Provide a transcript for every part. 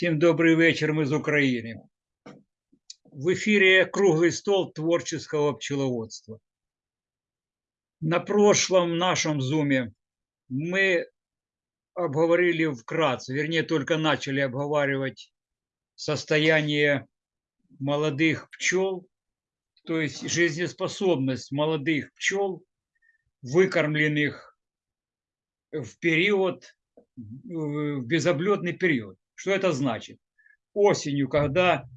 Всем добрый вечер, мы из Украины. В эфире круглый стол творческого пчеловодства. На прошлом нашем зуме мы обговорили вкратце, вернее, только начали обговаривать состояние молодых пчел, то есть жизнеспособность молодых пчел, выкормленных в период, в безоблетный период. Что это значит? Осенью, когда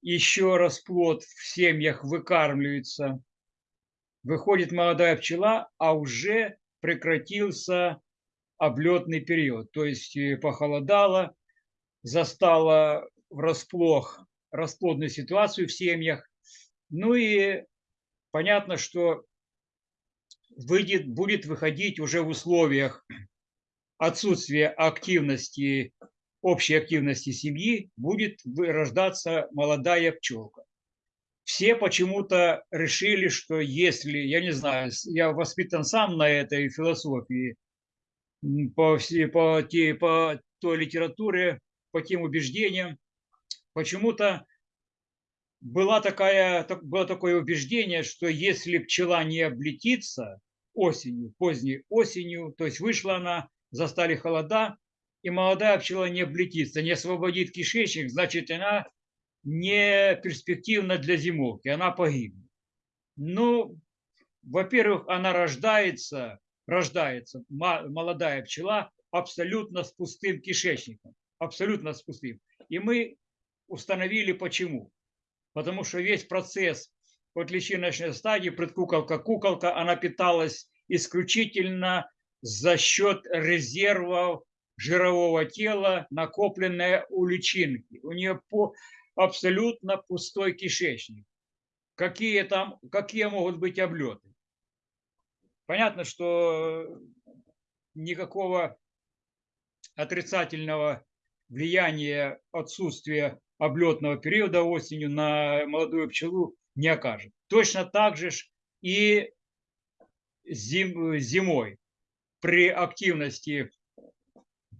еще расплод в семьях выкармливается, выходит молодая пчела, а уже прекратился облетный период. То есть э, похолодало, застала врасплох расплодную ситуацию в семьях. Ну и понятно, что выйдет, будет выходить уже в условиях отсутствия активности общей активности семьи будет рождаться молодая пчелка. Все почему-то решили, что если, я не знаю, я воспитан сам на этой философии, по, по, по той литературе, по тем убеждениям, почему-то была такая, было такое убеждение, что если пчела не облетится осенью, поздней осенью, то есть вышла она, застали холода, и молодая пчела не облетится, не освободит кишечник, значит, она не перспективна для зимовки, она погибнет. Ну, во-первых, она рождается, рождается, молодая пчела, абсолютно с пустым кишечником, абсолютно с пустым. И мы установили почему. Потому что весь процесс от личиночной стадии, предкуколка-куколка, она питалась исключительно за счет резервов жирового тела, накопленное у личинки. У нее по, абсолютно пустой кишечник. Какие, там, какие могут быть облеты? Понятно, что никакого отрицательного влияния отсутствия облетного периода осенью на молодую пчелу не окажет. Точно так же и зим, зимой при активности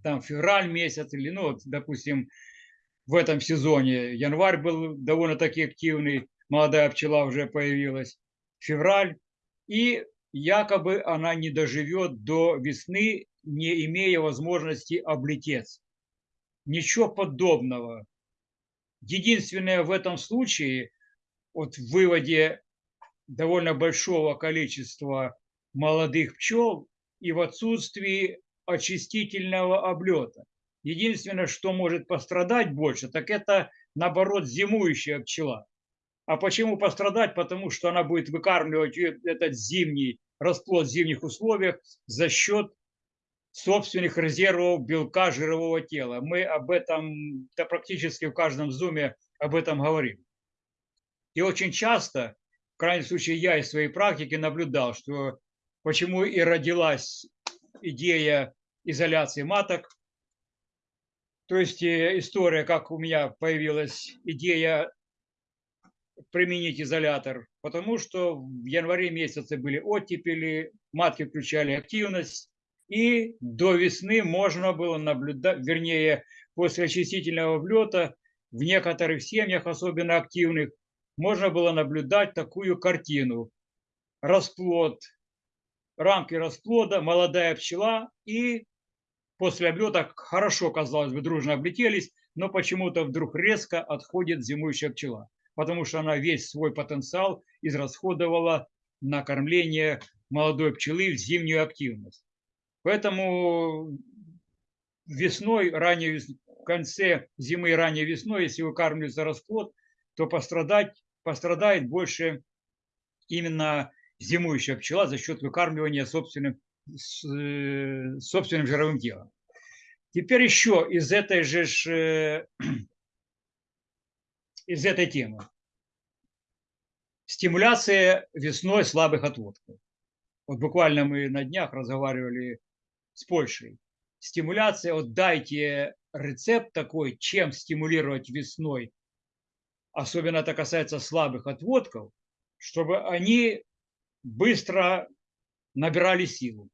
там февраль месяц или, ну, допустим, в этом сезоне январь был довольно-таки активный, молодая пчела уже появилась, февраль, и якобы она не доживет до весны, не имея возможности облететь. Ничего подобного. Единственное в этом случае, вот в выводе довольно большого количества молодых пчел и в отсутствии очистительного облета. Единственное, что может пострадать больше, так это, наоборот, зимующая пчела. А почему пострадать? Потому что она будет выкармливать этот зимний расплод в зимних условиях за счет собственных резервов белка жирового тела. Мы об этом да, практически в каждом зуме об этом говорим. И очень часто, в крайнем случае я из своей практики наблюдал, что почему и родилась идея изоляции маток. То есть э, история, как у меня появилась идея применить изолятор, потому что в январе месяце были оттепели, матки включали активность, и до весны можно было наблюдать, вернее, после очистительного влета в некоторых семьях, особенно активных, можно было наблюдать такую картину. Расплод рамки расплода, молодая пчела и после облета хорошо, казалось бы, дружно облетелись, но почему-то вдруг резко отходит зимующая пчела, потому что она весь свой потенциал израсходовала на кормление молодой пчелы в зимнюю активность. Поэтому весной, ранее, в конце зимы и ранней весной, если выкармливается расплод, то пострадать, пострадает больше именно зимующая пчела за счет выкармливания собственным, э, собственным жировым телом. Теперь еще из этой же э, из этой темы. Стимуляция весной слабых отводков. Вот буквально мы на днях разговаривали с Польшей. Стимуляция, вот дайте рецепт такой, чем стимулировать весной, особенно это касается слабых отводков, чтобы они быстро набирали силу.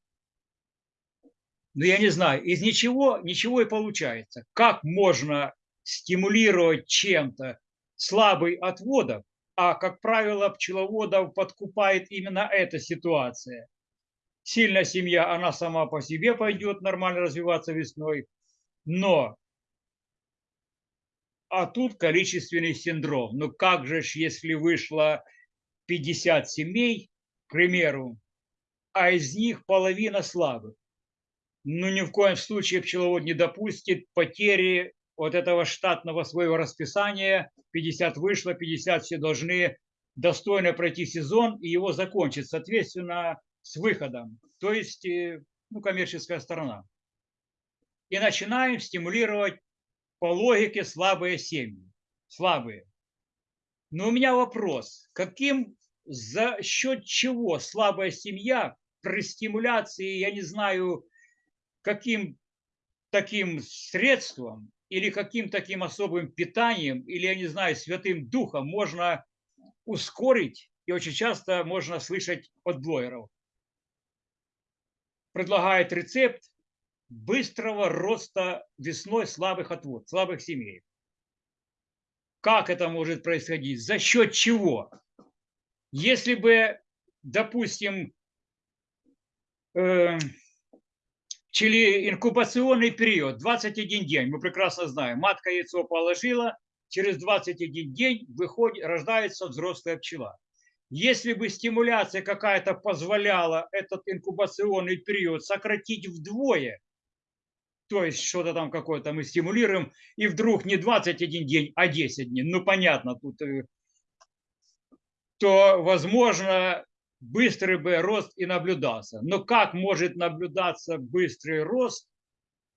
Но я не знаю, из ничего, ничего и получается. Как можно стимулировать чем-то слабый отводок, а, как правило, пчеловодов подкупает именно эта ситуация. Сильная семья, она сама по себе пойдет нормально развиваться весной, но а тут количественный синдром. Ну как же, если вышло 50 семей, к примеру, а из них половина слабых? Ну ни в коем случае пчеловод не допустит потери вот этого штатного своего расписания. 50 вышло, 50 все должны достойно пройти сезон и его закончить, соответственно, с выходом. То есть, э, ну, коммерческая сторона. И начинаем стимулировать по логике слабые семьи. Слабые. Но у меня вопрос. Каким, за счет чего слабая семья при стимуляции, я не знаю, каким таким средством или каким таким особым питанием, или, я не знаю, святым духом можно ускорить, и очень часто можно слышать от блогеров. Предлагает рецепт быстрого роста весной слабых отвод, слабых семей. Как это может происходить? За счет чего? Если бы, допустим, э, инкубационный период 21 день, мы прекрасно знаем, матка яйцо положила, через 21 день выходит, рождается взрослая пчела. Если бы стимуляция какая-то позволяла этот инкубационный период сократить вдвое, то есть что-то там какое-то мы стимулируем, и вдруг не 21 день, а 10 дней, ну понятно, тут, э, то, возможно, быстрый бы рост и наблюдался. Но как может наблюдаться быстрый рост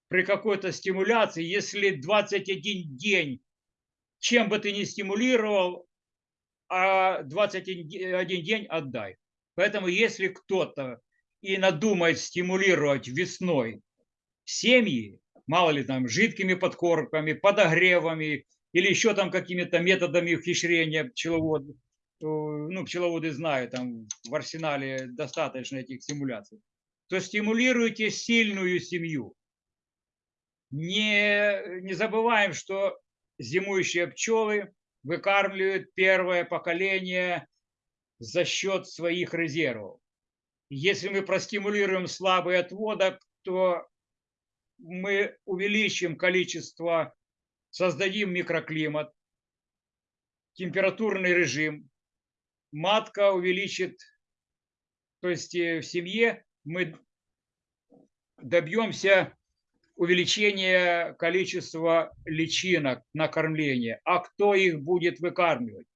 при какой-то стимуляции, если 21 день, чем бы ты ни стимулировал, а 21 день отдай. Поэтому если кто-то и надумает стимулировать весной семьи, мало ли там, жидкими подкормками, подогревами или еще там какими-то методами ухищрения пчеловодов, ну, пчеловоды знают, там в арсенале достаточно этих стимуляций, то стимулируйте сильную семью. Не, не забываем, что зимующие пчелы выкармливают первое поколение за счет своих резервов. Если мы простимулируем слабый отводок, то мы увеличим количество, создадим микроклимат, температурный режим, матка увеличит, то есть э, в семье мы добьемся увеличения количества личинок на кормление. А кто их будет выкармливать?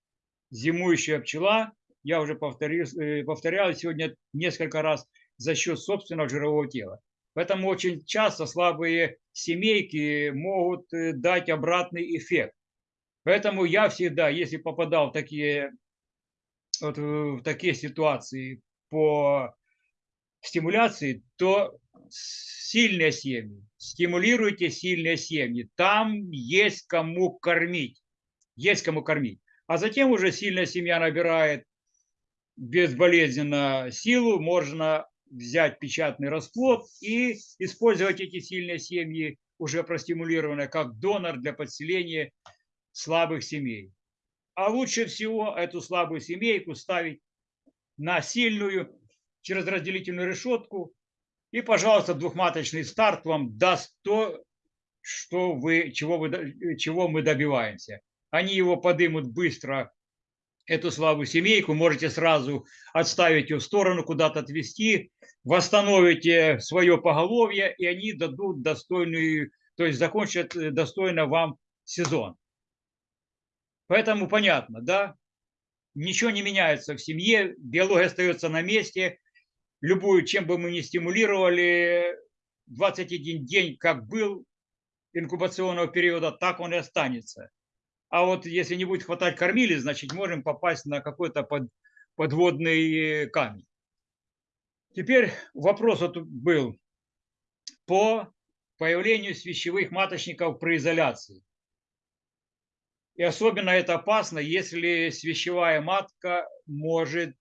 Зимующая пчела, я уже повторил, э, повторял сегодня несколько раз, за счет собственного жирового тела. Поэтому очень часто слабые семейки могут э, дать обратный эффект. Поэтому я всегда, если попадал в такие, вот, в такие ситуации по стимуляции, то сильные семьи, стимулируйте сильные семьи. Там есть кому кормить, есть кому кормить. А затем уже сильная семья набирает безболезненно силу, можно взять печатный расплод и использовать эти сильные семьи, уже простимулированные, как донор для подселения слабых семей. А лучше всего эту слабую семейку ставить на сильную через разделительную решетку. И, пожалуйста, двухматочный старт вам даст то, что вы, чего, вы, чего мы добиваемся. Они его подымут быстро эту слабую семейку, можете сразу отставить ее в сторону, куда-то отвести, восстановите свое поголовье, и они дадут достойную, то есть закончат э, достойно вам сезон. Поэтому понятно, да? Ничего не меняется в семье, биология остается на месте. Любую, чем бы мы ни стимулировали, 21 день как был инкубационного периода, так он и останется. А вот если не будет хватать кормили, значит, можем попасть на какой-то под, подводный камень. Теперь вопрос вот был по появлению свящевых маточников при изоляции. И особенно это опасно, если свящевая матка может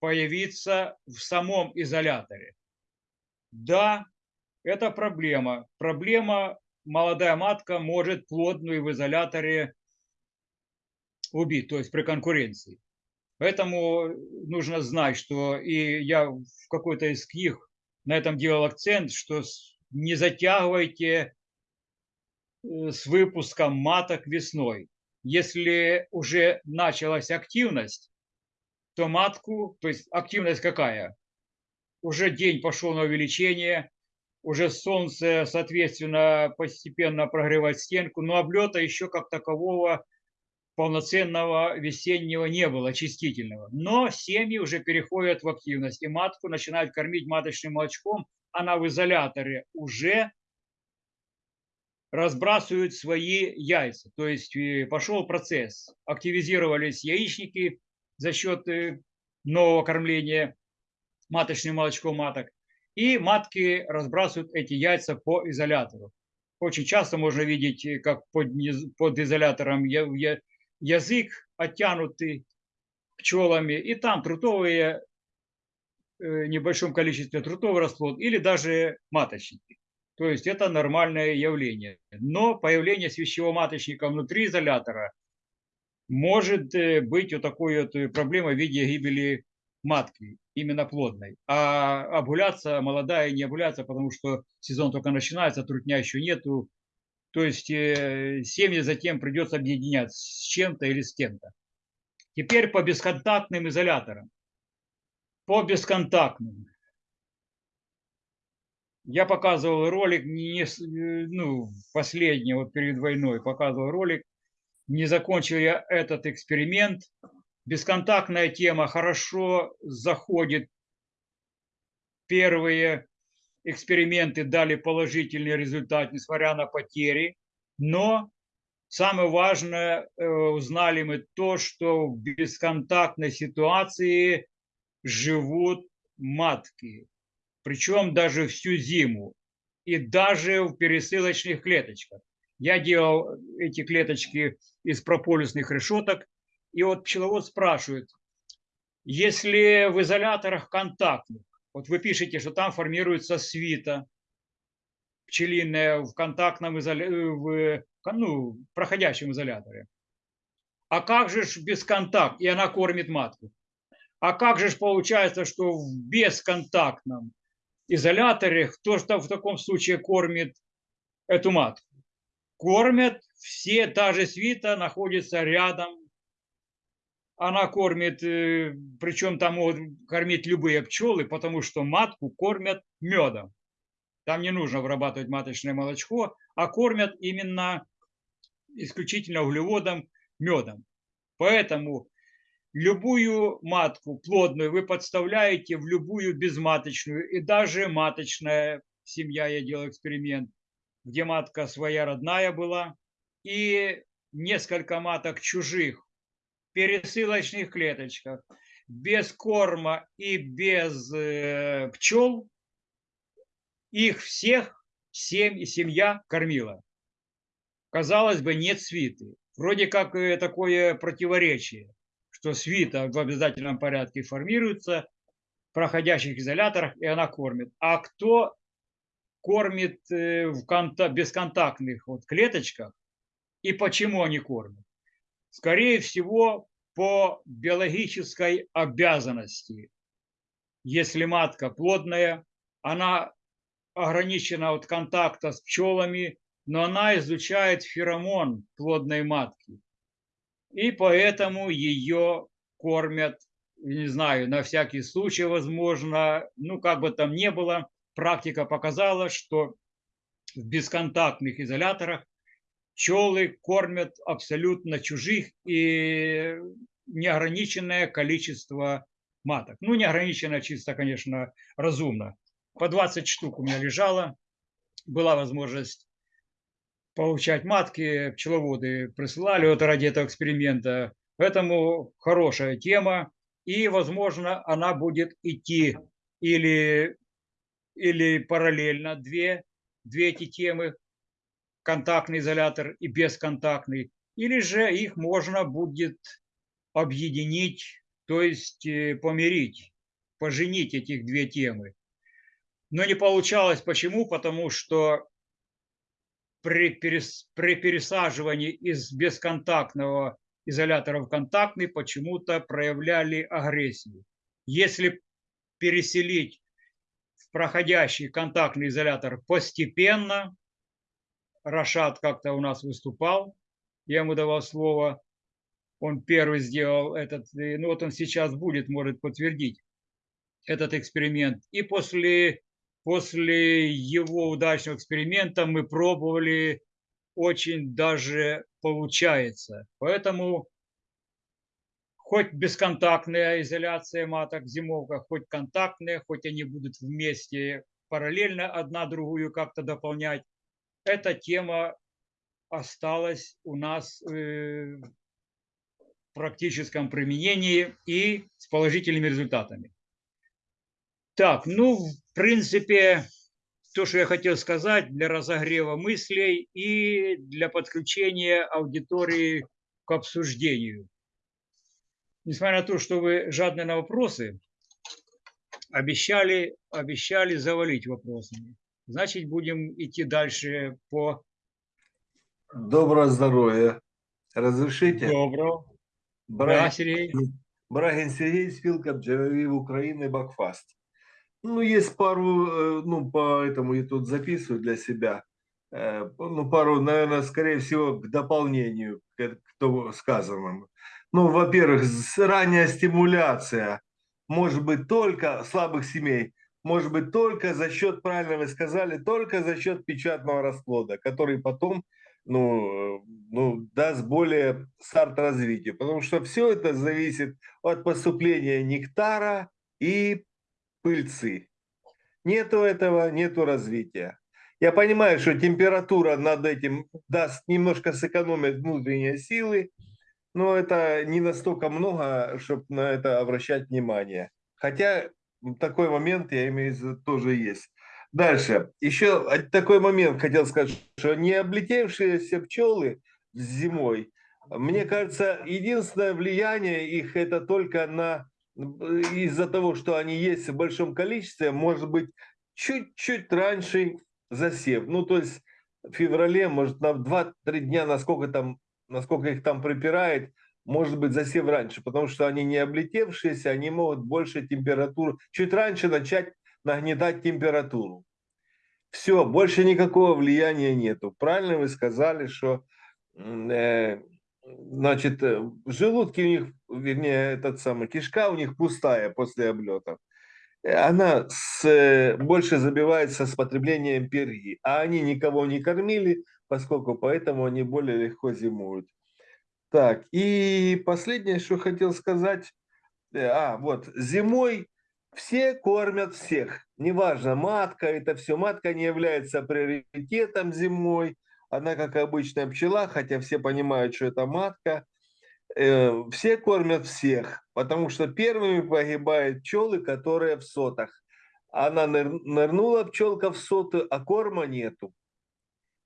появиться в самом изоляторе. Да, это проблема. Проблема молодая матка может плодную в изоляторе убить, то есть при конкуренции. Поэтому нужно знать, что и я в какой-то из книг на этом делал акцент, что не затягивайте с выпуском маток весной. Если уже началась активность, то матку, то есть активность какая? Уже день пошел на увеличение, уже солнце, соответственно, постепенно прогревает стенку, но облета еще как такового полноценного весеннего не было, очистительного. Но семьи уже переходят в активность, и матку начинают кормить маточным молочком, она в изоляторе уже разбрасывают свои яйца. То есть э, пошел процесс, активизировались яичники за счет э, нового кормления маточным молочком маток, и матки разбрасывают эти яйца по изолятору. Очень часто можно видеть, э, как под, под изолятором язык оттянутый пчелами, и там трутовые, э, небольшом количестве трутовый расплод, или даже маточники. То есть это нормальное явление. Но появление свящевого маточника внутри изолятора может э, быть вот такой вот э, проблемой в виде гибели матки, именно плодной. А обгуляться молодая не обгуляться, потому что сезон только начинается, трутня еще нету, то есть э, семьи затем придется объединять с чем-то или с кем-то. Теперь по бесконтактным изоляторам. По бесконтактным. Я показывал ролик, не, ну, последний, вот перед войной показывал ролик. Не закончил я этот эксперимент. Бесконтактная тема хорошо заходит первые эксперименты дали положительный результат, несмотря на потери. Но самое важное, э, узнали мы то, что в бесконтактной ситуации живут матки. Причем даже всю зиму. И даже в пересылочных клеточках. Я делал эти клеточки из прополисных решеток. И вот пчеловод спрашивает, если в изоляторах контактных, вот вы пишете, что там формируется свита пчелиная в контактном изоляторе, ну, проходящем изоляторе. А как же без контакта? И она кормит матку. А как же получается, что в бесконтактном изоляторе кто что в таком случае кормит эту матку? Кормят все, та же свита находится рядом она кормит, э, причем там могут кормить любые пчелы, потому что матку кормят медом. Там не нужно вырабатывать маточное молочко, а кормят именно исключительно углеводом, медом. Поэтому любую матку плодную вы подставляете в любую безматочную и даже маточная семья, я делал эксперимент, где матка своя родная была, и несколько маток чужих пересылочных клеточках, без корма и без э, пчел, их всех семь, семья кормила. Казалось бы, нет свиты. Вроде как э, такое противоречие, что свита в обязательном порядке формируется в проходящих изоляторах, и она кормит. А кто кормит э, в конта бесконтактных вот клеточках и почему они кормят? Скорее всего, по биологической обязанности. Если матка плодная, она ограничена от контакта с пчелами, но она изучает феромон плодной матки. И поэтому ее кормят, не знаю, на всякий случай, возможно, ну, как бы там ни было, практика показала, что в бесконтактных изоляторах пчелы кормят абсолютно чужих и неограниченное количество маток. Ну, неограниченное чисто, конечно, разумно. По 20 штук у меня лежало. Была возможность получать матки, пчеловоды присылали вот ради этого эксперимента. Поэтому хорошая тема. И, возможно, она будет идти или, или параллельно две, две эти темы контактный изолятор и бесконтактный, или же их можно будет объединить, то есть э, помирить, поженить этих две темы. Но не получалось. Почему? Потому что при, при пересаживании из бесконтактного изолятора в контактный почему-то проявляли агрессию. Если переселить в проходящий контактный изолятор постепенно, Рашад как-то у нас выступал, я ему давал слово, он первый сделал этот, ну вот он сейчас будет, может подтвердить этот эксперимент. И после, после его удачного эксперимента мы пробовали, очень даже получается. Поэтому хоть бесконтактная изоляция маток зимовка, хоть контактная, хоть они будут вместе параллельно одна другую как-то дополнять, эта тема осталась у нас э, в практическом применении и с положительными результатами. Так, ну, в принципе, то, что я хотел сказать для разогрева мыслей и для подключения аудитории к обсуждению. Несмотря на то, что вы жадны на вопросы, обещали, обещали завалить вопросами. Значит, будем идти дальше по... Доброго здоровья. Разрешите? Доброго. Брагин, Да, Сергей. Брагин Сергей, спилка бджолярів України Бакфаст. Ну, есть пару, э, ну, поэтому я тут записываю для себя. Э, Ну, пару, наверное, скорее всего, к дополнению к к сказанному. Ну, во-первых, ранняя стимуляция может быть только слабых семей, может быть только за счет, правильно вы сказали, только за счет печатного расплода, который потом ну, э, ну, даст более старт развития. Потому что все это зависит от поступления нектара и пыльцы. Нету этого, нету развития. Я понимаю, что температура над этим даст немножко сэкономить внутренние силы, но это не настолько много, чтобы на это обращать внимание. Хотя такой момент, я имею в виду, тоже есть. Дальше. Еще такой момент хотел сказать, что не облетевшиеся пчелы зимой, мне кажется, единственное влияние их это только на из-за того, что они есть в большом количестве, может быть чуть-чуть раньше засев. Ну, то есть в феврале, может, на 2-3 дня, насколько там, насколько их там припирает, может быть засев раньше, потому что они не облетевшиеся, они могут больше температуру, чуть раньше начать нагнетать температуру. Все, больше никакого влияния нету. Правильно вы сказали, что э, значит, э, в желудке у них, вернее, этот самый, кишка у них пустая после облетов. Э, Она с, э, больше забивается с потреблением перги, а они никого не кормили, поскольку поэтому они более легко зимуют. Так, и последнее, что хотел сказать, а, вот, зимой все кормят всех, неважно, матка, это все, матка не является приоритетом зимой, она как обычная пчела, хотя все понимают, что это матка, Э, все кормят всех, потому что первыми погибают пчелы, которые в сотах. Она ныр- нырнула пчелка в соты, а корма нету.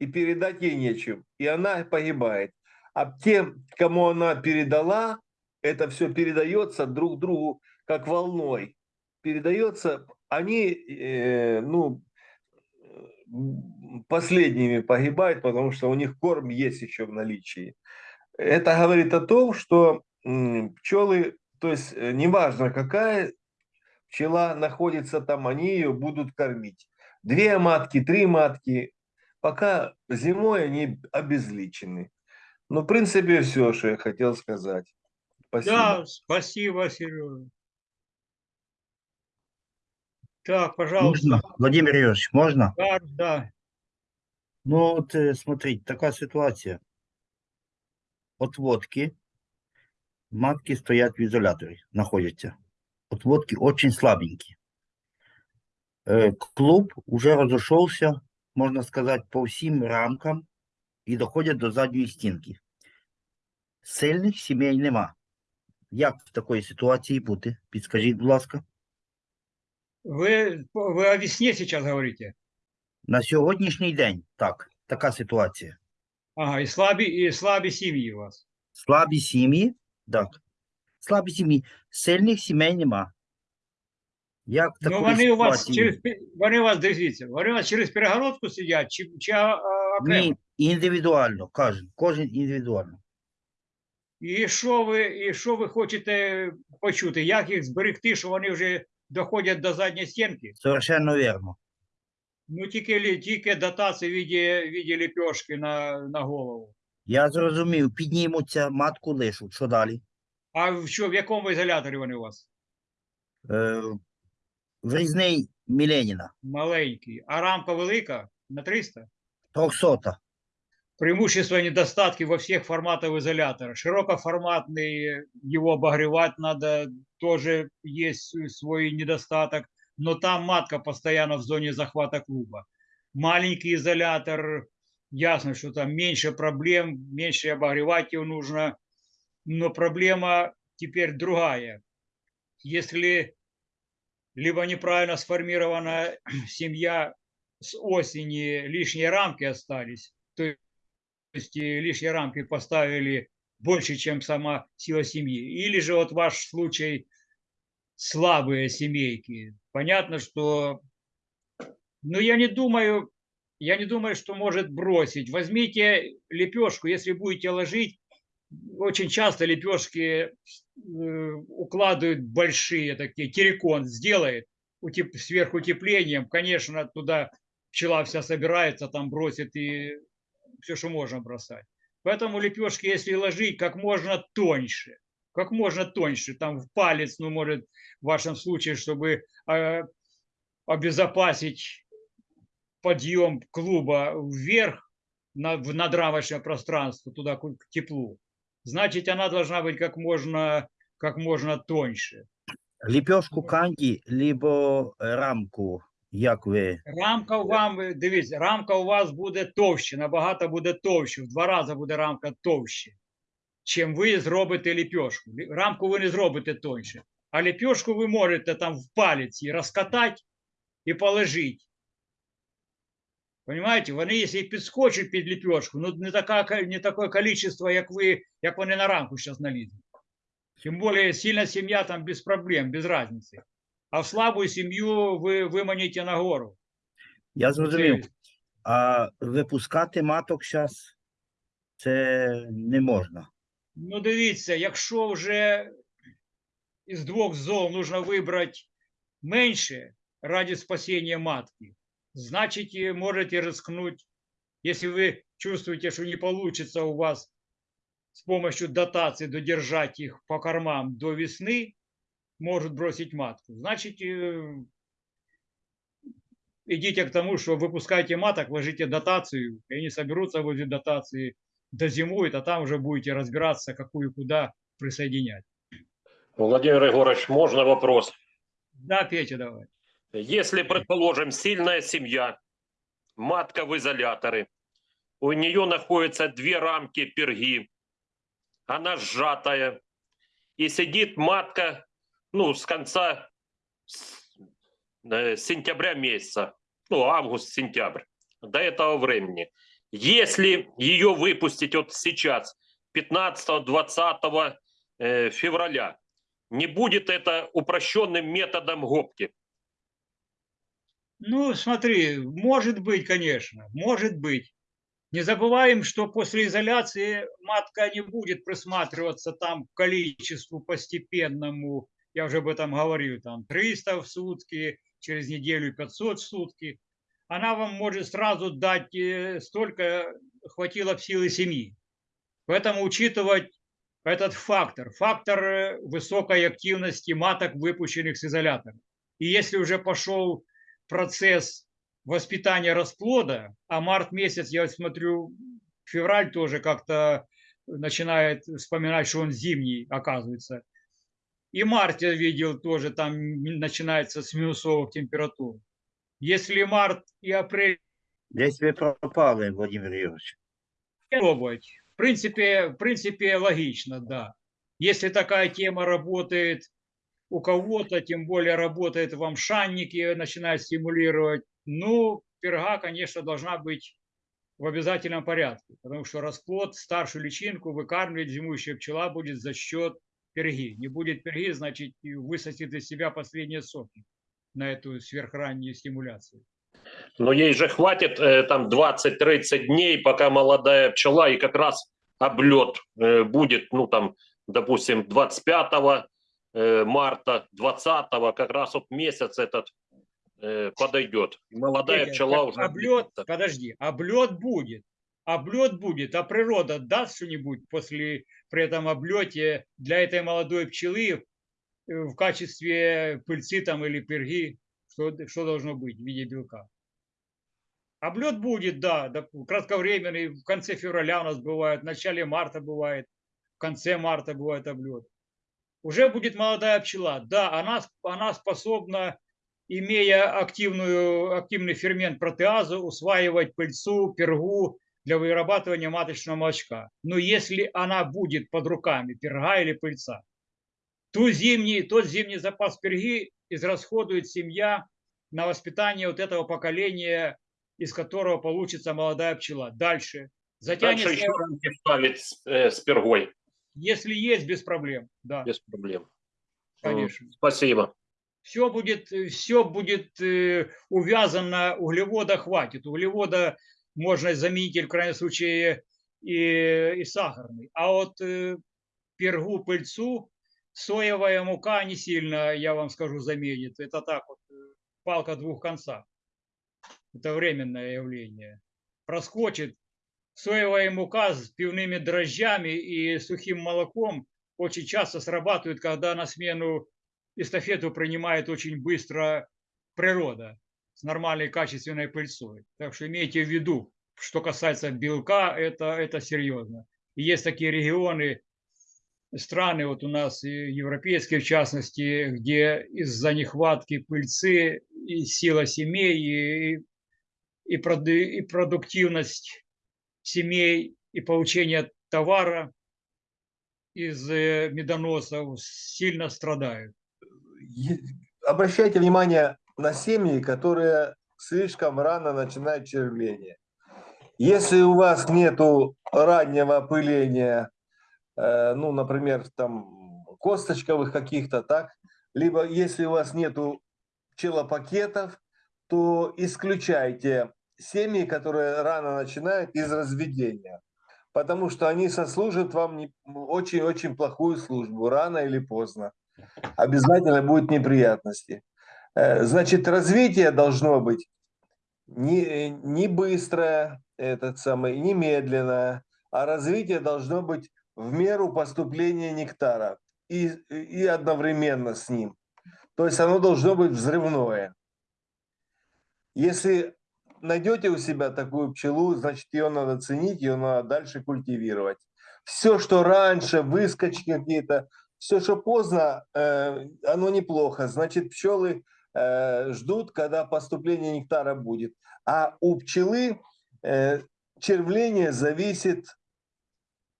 И передать ей нечем. И она погибает. А тем, кому она передала, это все передается друг другу как волной. Передается, они, э, ну, последними погибают, потому что у них корм есть еще в наличии. Это говорит о том, что пчелы, то есть э, неважно какая пчела находится там, они ее будут кормить. Две матки, три матки, пока зимой они обезличены. Ну, в принципе, все, что я хотел сказать. Спасибо. Да, спасибо, Сережа. Так, пожалуйста. Можно, Владимир Юрьевич, можно? Да, да. Ну, вот э, смотрите, такая ситуация. Отводки, матки стоят в изоляторе, находятся. Отводки очень слабенькие. Э, Клуб уже разошелся, можно сказать, по всем рамкам і доходять до задньої стінки. Сильних сімей нема. Як в такій ситуації бути? Підскажіть, будь ласка. Вы, вы о весне сейчас говорите? На сьогоднішній день, так, така ситуація. Ага, и слабі, и слабі сім'ї у вас. Слабі сім'ї, так. Слабі сім'ї. Сильних сімей нема. Як Ну, вони у вас через вони у вас дивіться, вони у вас через перегородку сидять, чи, чи а, окремо. Ні, індивідуально, кожен, кожен індивідуально. І що ви, і що ви хочете почути? Як їх зберегти, що вони вже доходять до задньої стінки? Совершенно вірно. Ну тільки, тільки дотації в віді, в віді ліпешки на, на голову. Я зрозумів, піднімуться, матку лишуть. Що далі? А в що, в якому ізоляторі вони у вас? Е, врізний Міленіна, Маленький. А рамка велика на 300? 300. Преимущества и недостатки во всех форматах изолятора. Широкоформатный, его обогревать надо, тоже есть свой недостаток, но там матка постоянно в зоне захвата клуба. Маленький изолятор, ясно, что там меньше проблем, меньше обогревать его нужно, но проблема теперь другая. Если либо неправильно сформирована семья с осени, лишние рамки остались, то есть э, лишние рамки поставили больше, чем сама сила семьи. Или же вот ваш случай слабые семейки. Понятно, что... Но я не думаю, я не думаю, что может бросить. Возьмите лепешку, если будете ложить, очень часто лепешки э, укладывают большие такие, террикон сделает утеп- сверхутеплением, конечно, туда пчела вся собирается, там бросит и все, что можно бросать. Поэтому лепешки, если ложить, как можно тоньше, как можно тоньше, там в палец, ну, может, в вашем случае, чтобы э, обезопасить подъем клуба вверх на, в надрамочное пространство, туда к теплу, значит, она должна быть как можно, как можно тоньше. Ліпьошку канді, либо рамку, як ви. Рамка вам, дивіться, рамка у вас буде товще, набагато буде товще, в два рази буде рамка товще, чим ви зробите ліпьошку. Рамку ви не зробите тоньше, а ліпьошку ви можете там в палець її розкатати і положити. Понимаете, вони, якщо підскочать під ліпьошку, ну не, така, не таке количество, як ви, як вони на рамку зараз налізуть. Тим більше сильна сім'я там без проблем, без разницы А в слабую семью вы выманите на гору. Я зрозумів. Це- А випускати маток зараз це не можна. Ну, дивіться, якщо вже із двох зол нужно вибрати менше ради спасения матки, значить і можете рискнуть, если вы чувствуете, что не получится у вас с помощью дотации додержать их по кормам до весны, может бросить матку. Значит, э, идите к тому, что выпускайте маток, ложите дотацию, и они соберутся возле дотации, дозимуют, а там уже будете разбираться, какую куда присоединять. Владимир Егорович, можно вопрос? Да, Петя, давай. Если, предположим, сильная семья, матка в изоляторе, у нее находятся две рамки перги, она сжатая, и сидит матка, ну, с конца с- э, сентября месяца, ну, август-сентябрь, до этого времени. Если ее выпустить вот сейчас, 15-20 э, февраля, не будет это упрощенным методом гопки. Ну, смотри, может быть, конечно, может быть. Не забываем, что после изоляции матка не будет присматриваться там к количеству постепенному, я уже об этом говорил, там 300 в сутки, через неделю 500 в сутки. Она вам может сразу дать э, столько, хватило в силы семьи. Поэтому учитывать этот фактор, фактор э, высокой активности маток, выпущенных с изолятора. И если уже пошел процесс воспитания расплода, а март месяц, я смотрю, февраль тоже как-то начинает вспоминать, что он зимний, оказывается. И март я видел тоже, там начинается с минусовых температур. Если март и апрель Десь ви пропали, Владимир Юрійович. пробовать, в принципе, в принципе логично, да. Если такая тема работает у кого-то, тем более работает в амшаннике, начинает стимулировать, ну, перга, конечно, должна быть в обязательном порядке, потому что расплод, старшую личинку выкармливать зимующая пчела будет за счет перги. Не будет перги, значит, высосет из себя последние соки на эту сверхраннюю стимуляцию. Но ей же хватит э, там 20-30 дней, пока молодая пчела, и как раз облет э, будет, ну там, допустим, 25 э, марта, 20 как раз вот месяц этот э, подойдет. И Молодая Петя, пчела уже... облет, будет. подожди, облет будет. Облет будет, а природа даст что-нибудь после при этом облете для этой молодой пчелы э, в качестве пыльцы там или перги, что, что должно быть в виде белка? Облет будет, да, кратковременный, в конце февраля у нас бывает, в начале марта бывает, в конце марта бывает облет. Уже будет молодая пчела, да, она, она способна, имея активную, активный фермент протеазу, усваивать пыльцу, пергу для вырабатывания маточного молочка. Но если она будет под руками перга или пыльца, ту зимний, тот зимний запас перги израсходует семья на воспитание вот этого поколения, из которого получится молодая пчела. Дальше. Затянется, Дальше еще рамки ставить с, э, с пергой, если есть, без проблем. Да, без проблем. М, конечно. Спасибо. Все будет, все будет э, увязано, углевода хватит. Углевода можно заменить в крайнем случае и, и сахарный. А вот э, пергу, пыльцу, соевая мука не сильно, я вам скажу, заменит. Это так вот, э, палка двух концах. Это временное явление. Проскочит соевая мука с пивными дрожжами и сухим молоком очень часто срабатывает, когда на смену эстафету принимает очень быстро природа с нормальной качественной пыльцой. Так что имейте в виду, что касается белка, это, это серьезно. И есть такие регионы, страны, вот у нас европейские в частности, где из-за нехватки пыльцы и сила семей, и, и, и продуктивность семей, и получение товара из э, медоносов сильно страдают. Обращайте внимание на семьи, которые слишком рано начинают червление. Если у вас нету раннего опыления, э, ну, например, там косточковых каких-то, так, либо если у вас нету пчелопакетов, то исключайте семьи, которые рано начинают из разведения, потому что они сослужат вам очень-очень плохую службу, рано или поздно. Обязательно будут неприятности. Э, Значит, развитие должно быть не, не быстрое, этот самый, не медленное, а развитие должно быть в меру поступления нектара и, и одновременно с ним. То есть оно должно быть взрывное. Если найдете у себя такую пчелу, значит, ее надо ценить, ее надо дальше культивировать. Все, что раньше, выскочки какие-то, все, что поздно, э, оно неплохо. Значит, пчелы ждут, когда поступление нектара будет. А у пчелы э, червление зависит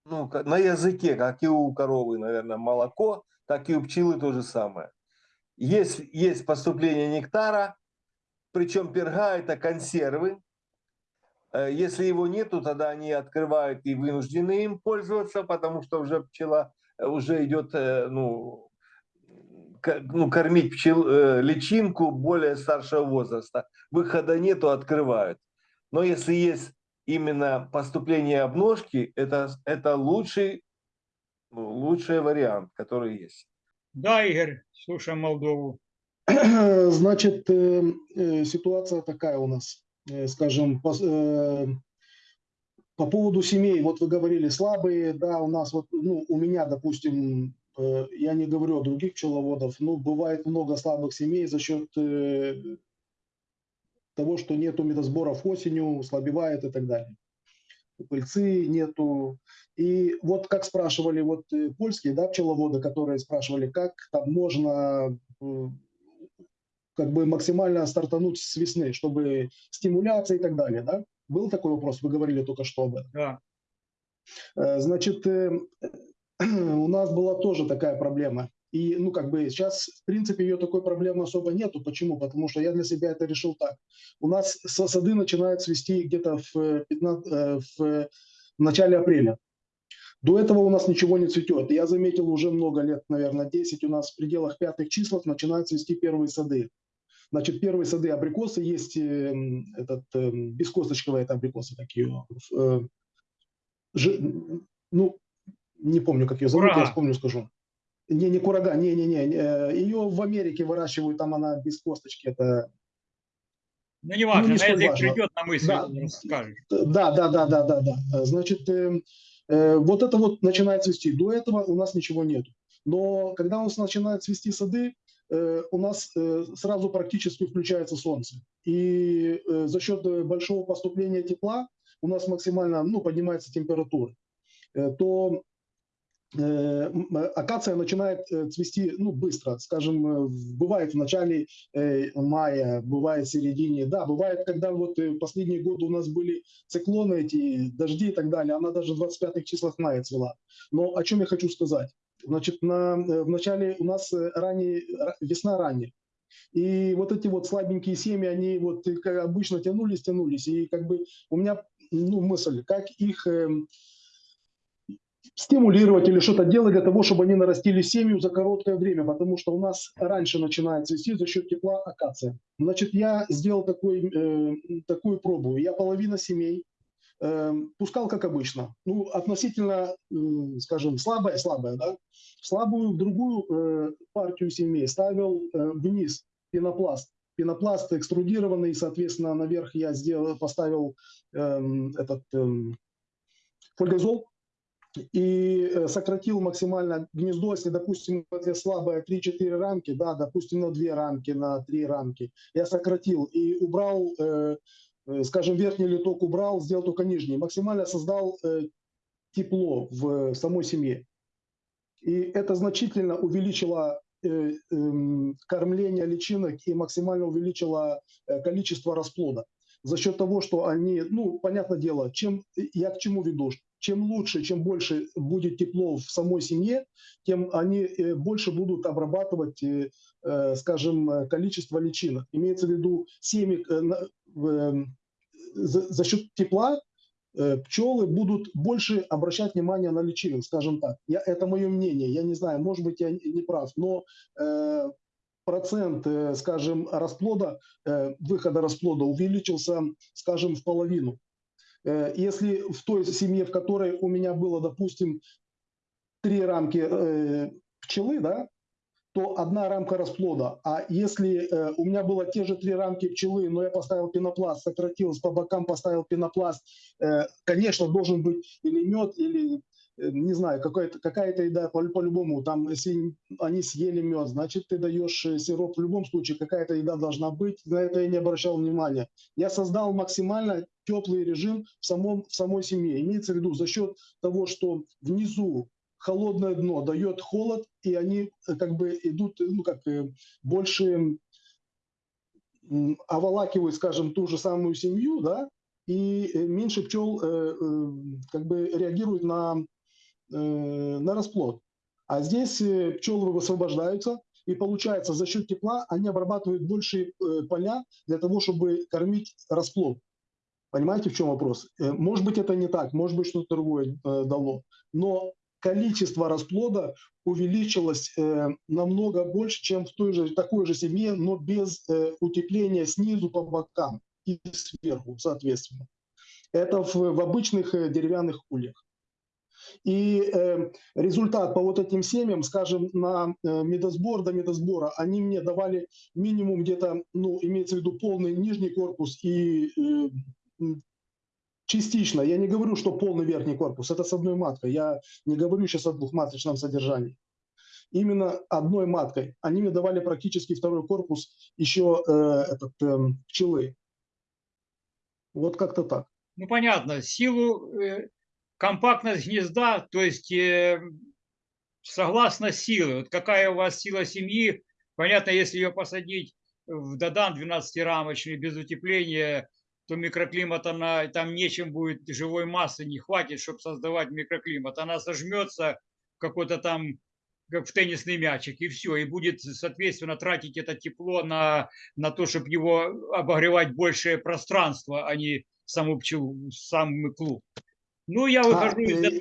ну, на языке, как и у коровы, наверное, молоко, так и у пчелы то же самое. Есть, есть поступление нектара, причем перга – это консервы. Э, Если его нету, тогда они открывают и вынуждены им пользоваться, потому что уже пчела э, уже идет, э, ну, ну, кормить пчел, э, личинку более старшего возраста. Выхода нету, открывают. Но если есть именно поступление обножки, это, это лучший, ну, лучший вариант, который есть. Да, Игорь, слушаем Молдову. Значит, э, э, ситуация такая у нас, э, скажем, по, э, по поводу семей. Вот вы говорили слабые, да, у нас вот, ну, у меня, допустим, я не говорю о других пчеловодов, но бывает много слабых семей за счет э, того, что нету медосборов осенью, слабевает и так далее. Пыльцы нету. И вот как спрашивали вот э, польские, да, пчеловоды, которые спрашивали, как там можно э, как бы максимально стартануть с весны, чтобы стимуляция и так далее, да? Был такой вопрос, вы говорили только что об этом. Да. Э, Значит, э, у нас была тоже такая проблема. И, ну, как бы сейчас, в принципе, ее такой проблемы особо нету. Почему? Потому что я для себя это решил так. У нас сады начинают цвести где-то в, э, 15 э, в э, в начале апреля. До этого у нас ничего не цветет. Я заметил уже много лет, наверное, 10, у нас в пределах пятых числов начинают цвести первые сады. Значит, первые сады абрикосы есть э, этот э, бескосточковые это абрикосы такие. э, жи- ну, не помню, как ее зовут, я Курага. вспомню, скажу. Не, не курага, не, не, не. Ее в Америке выращивают, там она без косточки. Это Ну, не важно, не на язык важно. придет, на мысль Да. расскажешь. Да, да, да, да, да, да. Э, Значит, э, э, вот это вот начинает цвести. До этого у нас ничего нет. Но когда у нас начинают цвести сады, э, у нас э, сразу практически включается солнце. И э, за счет э, большого поступления тепла у нас максимально ну, поднимается температура. Э, То э, э, акация начинает э, цвести ну, быстро. Скажем, э, бывает в начале э, мая, бывает в середине. Да, бывает, когда вот э, последние годы у нас были циклоны эти, дожди и так далее, она даже в 25 числах мая цвела. Но о чем я хочу сказать? Значит, на, э, в начале у нас э, ранний, ра- весна ранняя. И вот эти вот слабенькие семьи, они вот э, как обычно тянулись, тянулись. И как бы у меня ну, мысль, как их эм, стимулировать или что-то делать для того, чтобы они нарастили семью за короткое время, потому что у нас раньше начинает цвести за счет тепла акация. Значит, я сделал такой, э, такую пробу. Я половина семей э, пускал, как обычно. Ну, относительно, э, скажем, слабая, слабая, да. Слабую другую э, партию семей ставил э, вниз пенопласт. Пенопласт экструдированный, соответственно, наверх я сделал, поставил эм, этот эм, фольгозол, и э, сократил максимально гнездо, если, допустим, это слабое 3-4 рамки, да, допустим, на 2 рамки, на 3 рамки, я сократил и убрал, э, э, скажем, верхний литок убрал, сделал только нижний, максимально создал э, тепло в самой семье. И это значительно увеличило э, эм, кормление личинок и максимально увеличило э, количество расплода. За счет того, что они, ну, понятное дело, чем я к чему веду, чем лучше, чем больше будет тепло в самой семье, тем они э, больше будут обрабатывать, э, э, скажем, количество личинок. Имеется в виду семьи э, на- в, э, за, счет тепла пчелы будут больше обращать внимание на личинок, скажем так. Я, это мое мнение, я не знаю, может быть, я не прав, но процент, скажем, расплода, выхода расплода увеличился, скажем, в половину. Э, Если в той семье, в которой у меня было, допустим, три рамки э, пчелы, да, то одна рамка расплода. А если э, у меня было те же три рамки пчелы, но я поставил пенопласт, сократил, по бокам поставил пенопласт, э, конечно, должен быть или мед, или, не знаю, какая-то какая еда по- по-любому. Там, если они съели мед, значит, ты даешь э, сироп. В любом случае, какая-то еда должна быть. На это я не обращал внимания. Я создал максимально теплый режим в, самом, в самой семье. Имеется в виду за счет того, что внизу холодное дно дает холод, и они э, как бы идут, э, ну как э, больше оволакивают, скажем, ту же самую семью, да, и э, меньше пчел э, э, как бы реагируют на, э, на расплод. А здесь э, пчелы высвобождаются, и получается за счет тепла они обрабатывают большие э, поля для того, чтобы кормить расплод. Понимаете, в чем вопрос? Э, Может быть, это не так, может быть, что-то другое э, дало. Но количество расплода увеличилось э, намного больше, чем в той же такой же семье, но без э, утепления снизу по бокам и сверху, соответственно. Это в, в обычных э, деревянных ульях. И э, результат по вот этим семьям, скажем, на э, медосбор до медосбора, они мне давали минимум где-то, ну, имеется в виду полный нижний корпус и э, частично. Я не говорю, что полный верхний корпус, это с одной маткой. Я не говорю сейчас о двухматочном содержании. Именно одной маткой. Они мне давали практически второй корпус еще э, этот, эм, пчелы. Вот как-то так. Ну, понятно, силу, э, компактность гнезда, то есть э, согласно силы, вот какая у вас сила семьи, понятно, если ее посадить в додан 12-рамочный без утепления, то микроклимат, она, там нечем будет, живой массы не хватит, чтобы создавать микроклимат. Она сожмется в какой-то там, как в теннисный мячик, и все, и будет, соответственно, тратить это тепло на, на то, чтобы его обогревать большее пространство, а не саму пчелу, сам клуб. Ну, я А, выхожу из э, этого.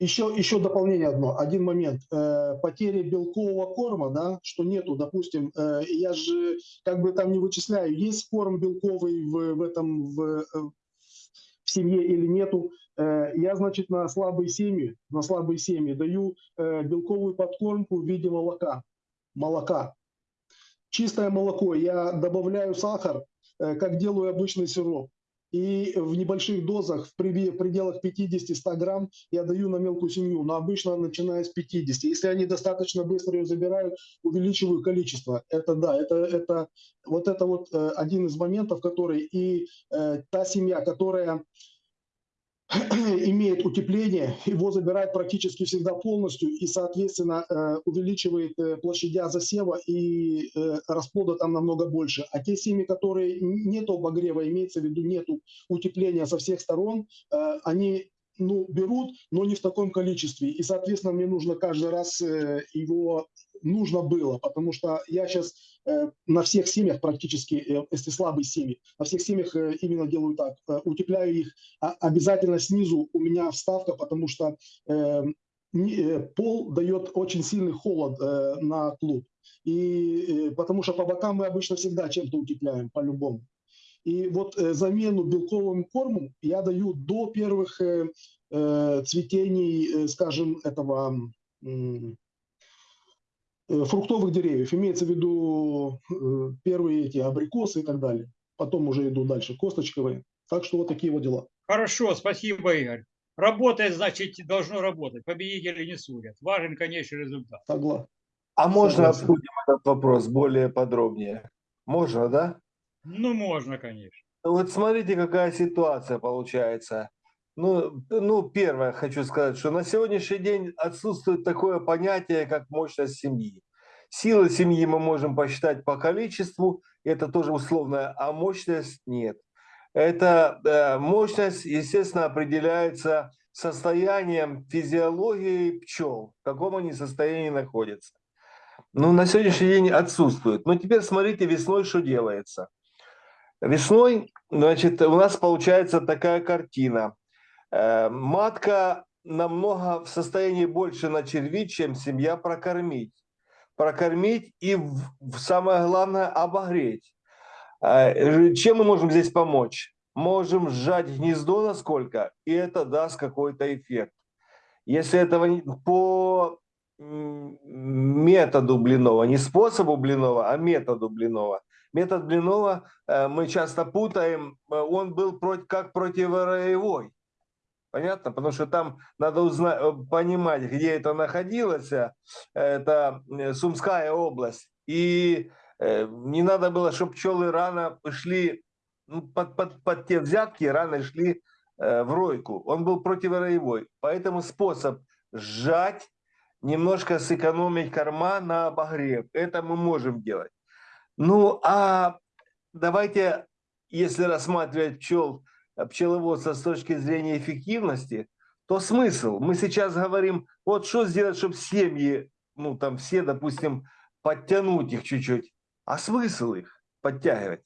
Еще, еще дополнение одно, один момент. Э, потери белкового корма, да, что нету, допустим, э, я же как бы там не вычисляю, есть корм белковый в, в этом, в, э, в семье или нету. Э, я, значит, на слабые семьи, на слабые семьи даю э, белковую подкормку в виде молока. Молока. Чистое молоко. Я добавляю сахар, э, как делаю обычный сироп. И в небольших дозах, в преде- в пределах 50-100 грамм, я даю на мелкую семью, но обычно начиная с 50. Если они достаточно быстро ее забирают, увеличиваю количество. Это да, это, это вот это вот э, один из моментов, который и э, та семья, которая имеет утепление, его забирает практически всегда полностью и, соответственно, э, увеличивает э, площадя засева и э, расплода там намного больше. А те семьи, которые н- нету обогрева, имеется в виду нету утепления со всех сторон, они ну, берут, но не в таком количестве. И, соответственно, мне нужно каждый раз его нужно было, потому что я сейчас на всех семьях практически, э, если слабые семьи, на всех семьях э, именно делаю так, э, утепляю их а- обязательно снизу у меня вставка, потому что э, э, пол дает очень сильный холод э, на клуб. И э, потому что по бокам мы обычно всегда чем-то утепляем, по-любому. И вот э, замену белковым кормом я даю до первых э, э, цветений, э, скажем, этого э, фруктовых деревьев. Имеется в виду э, первые эти абрикосы и так далее. Потом уже иду дальше, косточковые. Так что вот такие вот дела. Хорошо, спасибо, Игорь. Работает, значит, должно работать. Победители не судят. Важен конечный результат. Согласен. А можно Согласен. обсудим этот вопрос более подробнее? Можно, да? Ну, можно, конечно. Вот смотрите, какая ситуация получается. Ну, ну, первое, хочу сказать, что на сегодняшний день отсутствует такое понятие, как мощность семьи. Силы семьи мы можем посчитать по количеству, это тоже условное, а мощность нет. Это э, мощность, естественно, определяется состоянием физиологии пчел, в каком они состоянии находятся. Ну, на сегодняшний день отсутствует. Но теперь смотрите, весной что делается. Весной, значит, у нас получается такая картина. Э, Матка намного в состоянии больше начервить, чем семья прокормить. Прокормить и, в- самое главное, обогреть. Э, Чем мы можем здесь помочь? Можем сжать гнездо насколько, и это даст какой-то эффект. Если этого не- по методу Блинова, не способу Блинова, а методу Блинова. Метод Блинова э, мы часто путаем, он был против, как противороевой. Понятно? Потому что там надо узнать, э, понимать, где это находилось. э, Это э, Сумская область. И не надо было, чтобы пчелы рано шли ну, под, под, под те взятки, рано шли в ройку. Он был противороевой. Поэтому способ сжать, немножко сэкономить корма на обогрев. Это мы можем делать. Ну, а давайте, если рассматривать пчел, пчеловодство с точки зрения эффективности, то смысл? Мы сейчас говорим, вот что сделать, чтобы семьи, ну там все, допустим, подтянуть их чуть-чуть. А смысл их подтягивать?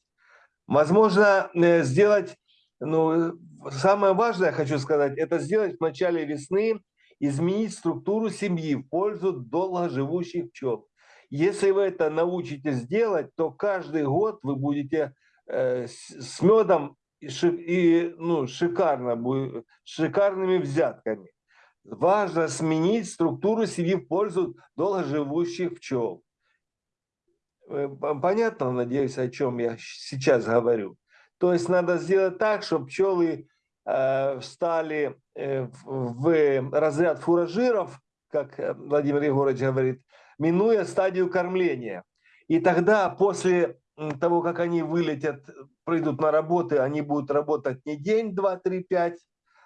Возможно, э, сделать, ну, самое важное, хочу сказать, это сделать в начале весны, изменить структуру семьи в пользу долгоживущих пчел. Если вы это научитесь делать, то каждый год вы будете э, с медом и, ну, шикарно, шикарными взятками. Важно сменить структуру семьи в пользу долгоживущих пчел. Э, Понятно, надеюсь, о чем я сейчас говорю. То есть надо сделать так, чтобы пчелы э, встали э, в, разряд фуражиров, как э, Владимир Егорович говорит, минуя стадию кормления. И тогда после того, как они вылетят, придут на работы, они будут работать не день, два, три, пять,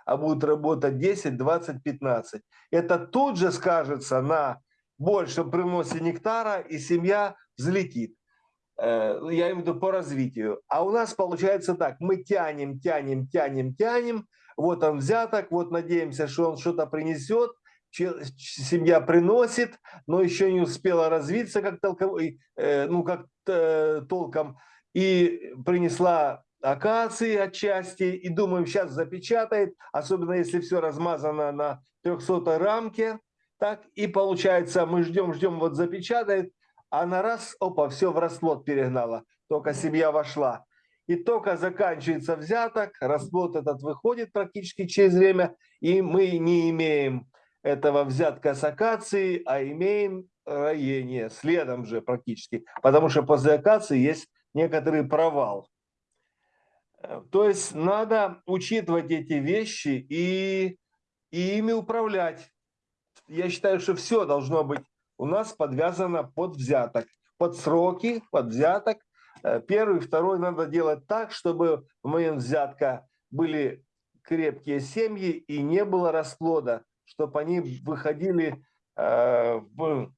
а будут работать 10, 20, 15. Это тут же скажется на большем приносе нектара, и семья взлетит. Э, Я имею в виду по развитию. А у нас получается так, мы тянем, тянем, тянем, тянем, вот он взяток, вот надеемся, что он что-то принесет, семья приносит, но еще не успела развиться как толковой, э, ну как э, толком, и принесла акации отчасти и думаем, сейчас запечатает, особенно если все размазано на 300 рамке. Так, и получается, мы ждем, ждем, вот запечатает, а на раз, опа, все в расплод перегнало, только семья вошла. И только заканчивается взяток, расплод этот выходит практически через время, и мы не имеем этого взятка с акации, а имеем роение следом же практически, потому что после акации есть некоторый провал. Э, То есть надо учитывать эти вещи и, и ими управлять. Я считаю, что все должно быть у нас подвязано под взяток, под сроки, под взяток. Э, Первый, второй надо делать так, чтобы в момент взятка были крепкие семьи и не было расплода, чтобы они выходили э, в,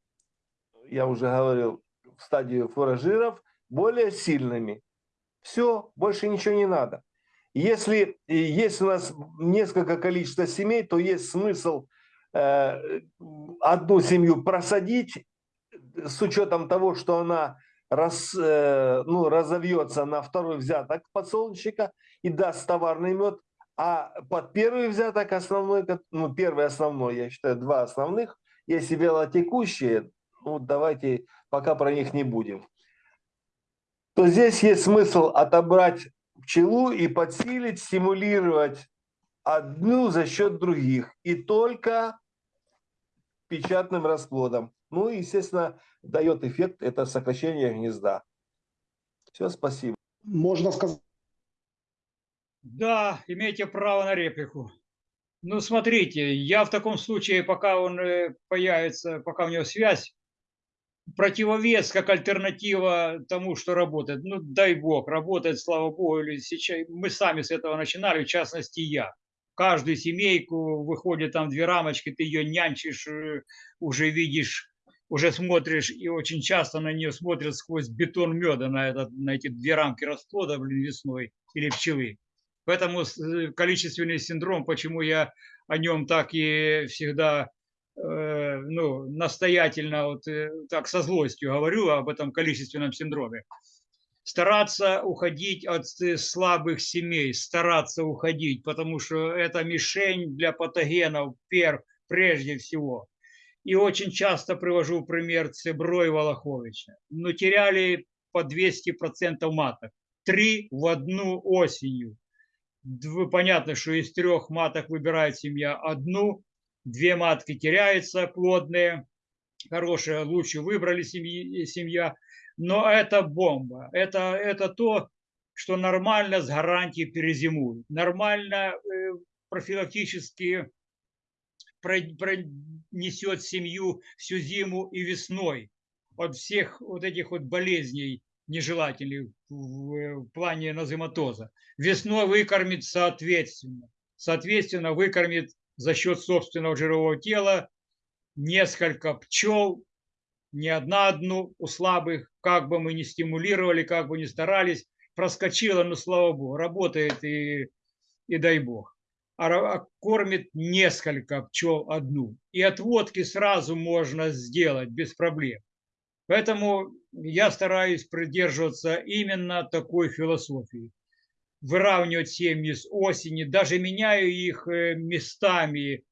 я уже говорил, в стадию фуражиров более сильными. Все, больше ничего не надо. Если есть у нас несколько количества семей, то есть смысл э, одну семью просадить с учетом того, что она рас, э, ну, разовьется на второй взяток подсолнечника и даст товарный мед, а под первый взяток основной, ну первый основной, я считаю, два основных, если велотекущие, ну давайте пока про них не будем, то здесь есть смысл отобрать пчелу и подсилить, стимулировать одну за счет других. И только печатным расплодом. Ну естественно, дает эффект это сокращение гнезда. Все, спасибо. Можно сказать, Да, имеете право на реплику. Ну, смотрите, я в таком случае, пока он э, появится, пока у него связь, противовес как альтернатива тому, что работает. Ну, дай бог, работает, слава богу. Или сейчас, мы сами с этого начинали, в частности, я. Каждую семейку выходит там две рамочки, ты ее нянчишь, э, уже видишь, уже смотришь, и очень часто на нее смотрят сквозь бетон меда, на, этот, на эти две рамки расплода, блин, весной или пчелы. Поэтому э, количественный синдром, почему я о нем так и всегда э, ну, настоятельно, вот э, так со злостью говорю об этом количественном синдроме. Стараться уходить от слабых семей, стараться уходить, потому что это мишень для патогенов пер, прежде всего. И очень часто привожу пример Цебро и Волоховича. Но теряли по 200% маток. Три в одну осенью. Понятно, что из трех маток выбирает семья одну, две матки теряются плодные, хорошие, лучше выбрали семьи, семья, но это бомба, это, это то, что нормально с гарантией перезимуют, нормально э, профилактически про- пронесет семью всю зиму и весной от всех вот этих вот болезней нежелательных в, плане назематоза. Весной выкормит соответственно. Соответственно, выкормит за счет собственного жирового тела несколько пчел, не одна одну у слабых, как бы мы ни стимулировали, как бы ни старались, проскочила, но слава богу, работает и, и дай бог. А а кормит несколько пчел одну. И отводки сразу можно сделать без проблем. Поэтому я стараюсь придерживаться именно такой философии. Выравнивать семьи с осени, даже меняю их э, местами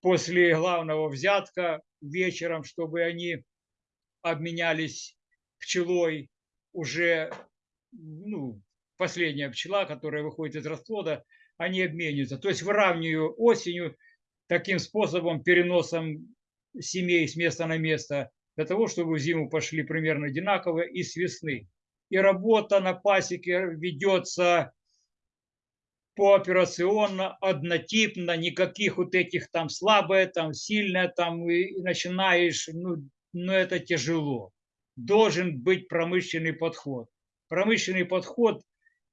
после главного взятка вечером, чтобы они обменялись пчелой уже, ну, последняя пчела, которая выходит из расплода, они обмениваются. То есть выравниваю осенью таким способом, переносом семей с места на место, для того, чтобы в зиму пошли примерно одинаково и с весны. И работа на пасеке ведется пооперационно, однотипно, никаких вот этих там слабое, там сильное, там и, начинаешь, ну, ну это тяжело. Должен быть промышленный подход. Промышленный подход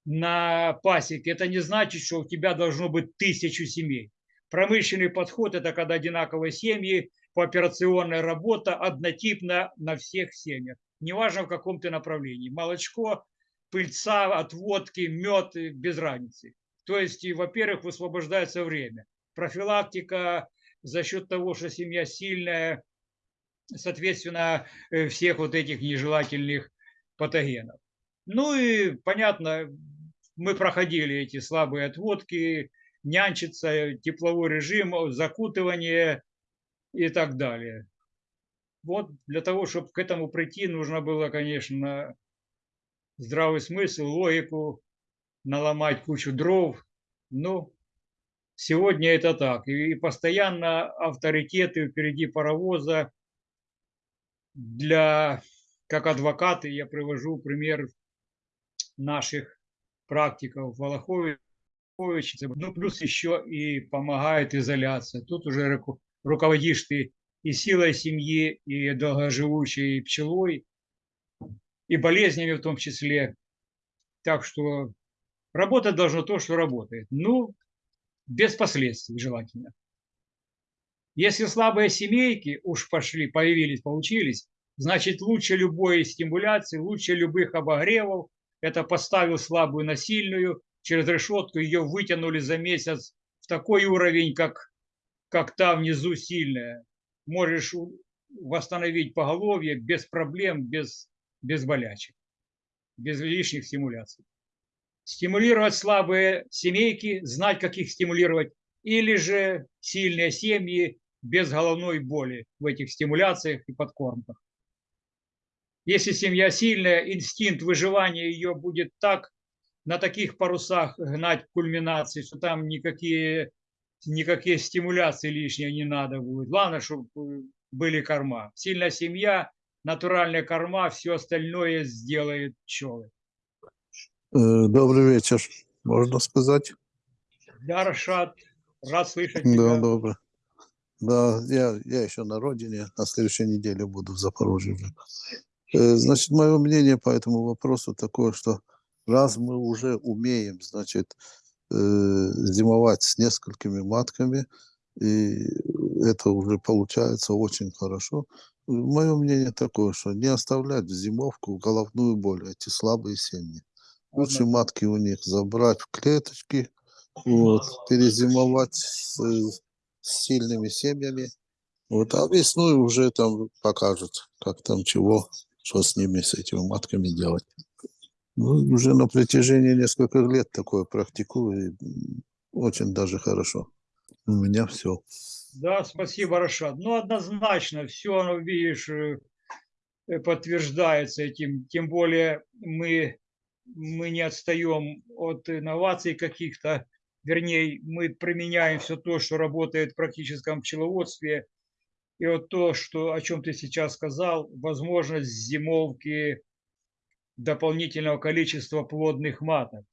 на пасеке, это не значит, что у тебя должно быть тысячу семей. Промышленный подход – это когда одинаковые семьи, пооперационная работа однотипно на всех семьях. Неважно в каком ты направлении. Молочко, пыльца, отводки, мед, без разницы. То есть, во-первых, высвобождается время. Профилактика за счет того, что семья сильная, соответственно, э, всех вот этих нежелательных патогенов. Ну и понятно, мы проходили эти слабые отводки, нянчиться, тепловой режим, закутывание и так далее. Вот для того, чтобы к этому прийти, нужно было, конечно, здравый смысл, логику, наломать кучу дров. Ну, сегодня это так. И постоянно авторитеты впереди паровоза. Для, как адвокаты, я привожу пример наших практиков Волоховича, ну, плюс еще и помогает изоляция. Тут уже руководишь ты и силой семьи, и долгоживущей пчелой, и болезнями в том числе. Так что работать должно то, что работает. Ну, без последствий желательно. Если слабые семейки уж пошли, появились, получились, значит лучше любой стимуляции, лучше любых обогревов. Это поставил слабую на сильную, через решетку ее вытянули за месяц в такой уровень, как, как та внизу сильная. Можешь восстановить поголовье без проблем, без, без болячек, без лишних стимуляций. Стимулировать слабые семейки, знать, как их стимулировать, или же сильные семьи без головной боли в этих стимуляциях и подкормках. Если семья сильная, инстинкт выживания ее будет так на таких парусах гнать кульминации, что там никакие, никакие стимуляции лишние не надо будет. Главное, чтобы были корма. Сильная семья, натуральная корма, все остальное сделает пчелы. Э, Добрый вечер, можно сказать? Да, Рашад, рад слышать Да, тебя. добрый. Да, я, я еще на родине, на следующей неделе буду в Запорожье. Э, Значит, мое мнение по этому вопросу такое, что раз мы уже умеем, значит, э, зимовать с несколькими матками, и это уже получается очень хорошо, мое мнение такое, что не оставлять в зимовку головную боль, эти слабые семьи. Лучше матки у них забрать в клеточки, вот, перезимовать с, с сильными семьями. Вот, а весной уже там покажут, как там чего, что с ними, с этими матками делать. Ну, уже на протяжении нескольких лет такое практикую, и очень даже хорошо. У меня все. Да, спасибо, Рашад. Ну, однозначно, все, оно, видишь, э, подтверждается этим. Тем более мы, мы не отстаем от инноваций каких-то. Вернее, мы применяем все то, что работает в практическом пчеловодстве. И вот то, что, о чем ты сейчас сказал, возможность зимовки дополнительного количества плодных маток.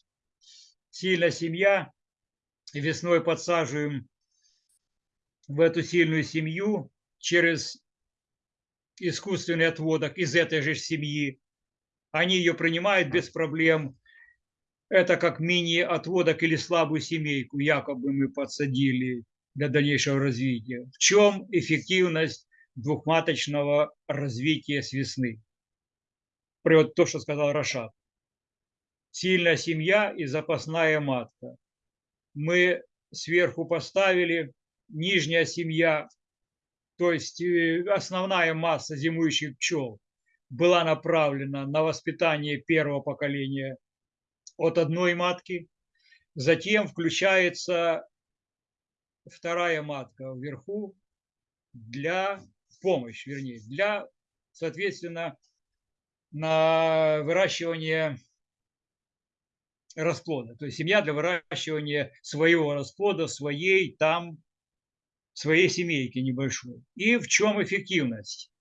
Сильная семья, весной подсаживаем в эту сильную семью через искусственный отводок из этой же семьи. Они ее принимают без проблем. Это как мини-отводок или слабую семейку, якобы мы подсадили для дальнейшего развития. В чем эффективность двухматочного развития с весны? При вот то, что сказал Рашад. Сильная семья и запасная матка. Мы сверху поставили, нижняя семья, то есть э, основная масса зимующих пчел была направлена на воспитание первого поколения от одной матки. Затем включается вторая матка вверху для помощи, вернее, для, соответственно, на выращивание расплода. То есть семья для выращивания своего расплода, своей там, своей семейки небольшой. И в чем эффективность?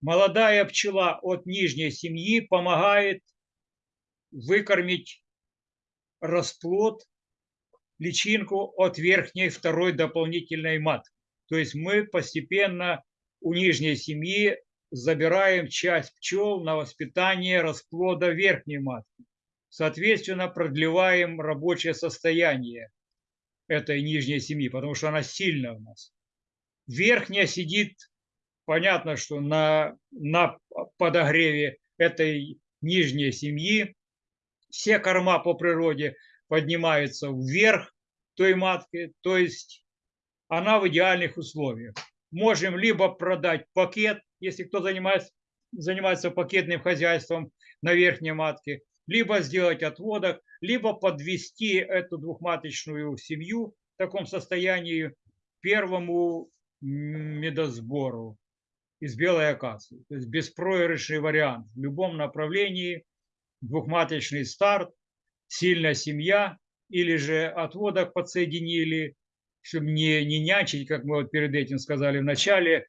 Молодая пчела от нижней семьи помогает выкормить расплод, личинку от верхней второй дополнительной матки. То есть мы постепенно у нижней семьи забираем часть пчел на воспитание расплода верхней матки. Соответственно, продлеваем рабочее состояние этой нижней семьи, потому что она сильная у нас. Верхняя сидит, понятно, что на, на подогреве этой нижней семьи. Все корма по природе поднимаются вверх той матки, то есть она в идеальных условиях. Можем либо продать пакет, если кто занимается, занимается пакетным хозяйством на верхней матке, либо сделать отводок, либо подвести эту двухматочную семью в таком состоянии первому медосбору из белой акации. То есть беспроигрышный вариант. В любом направлении двухматочный старт, сильная семья или же отводок подсоединили, чтобы не, не нянчить, как мы вот перед этим сказали в начале,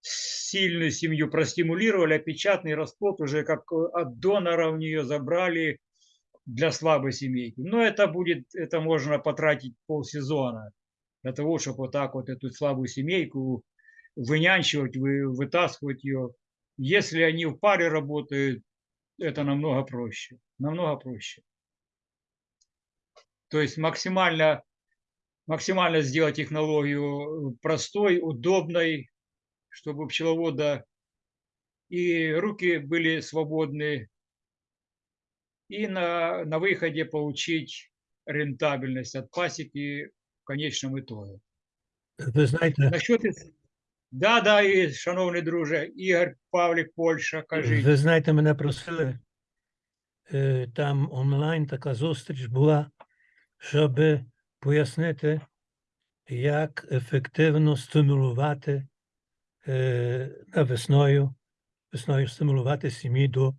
сильную семью простимулировали, а печатный расплод уже как от донора у нее забрали для слабой семейки. Но это будет, это можно потратить полсезона для того, чтобы вот так вот эту слабую семейку вынянчивать, вы, вытаскивать ее. Если они в паре работают, это намного проще. Намного проще. То есть максимально, максимально сделать технологию простой, удобной, чтобы у пчеловода и руки были свободны, и на, на выходе получить рентабельность от пасеки в конечном итоге. Ви знаєте, Насчет... із- Да, да, і, шановний друже, Ігор Павлік, Польща, кажіть. ви знаєте, мене просили, е, там онлайн така зустріч була, щоб пояснити, як ефективно стимулювати е, весною, весною стимулювати сім'ї до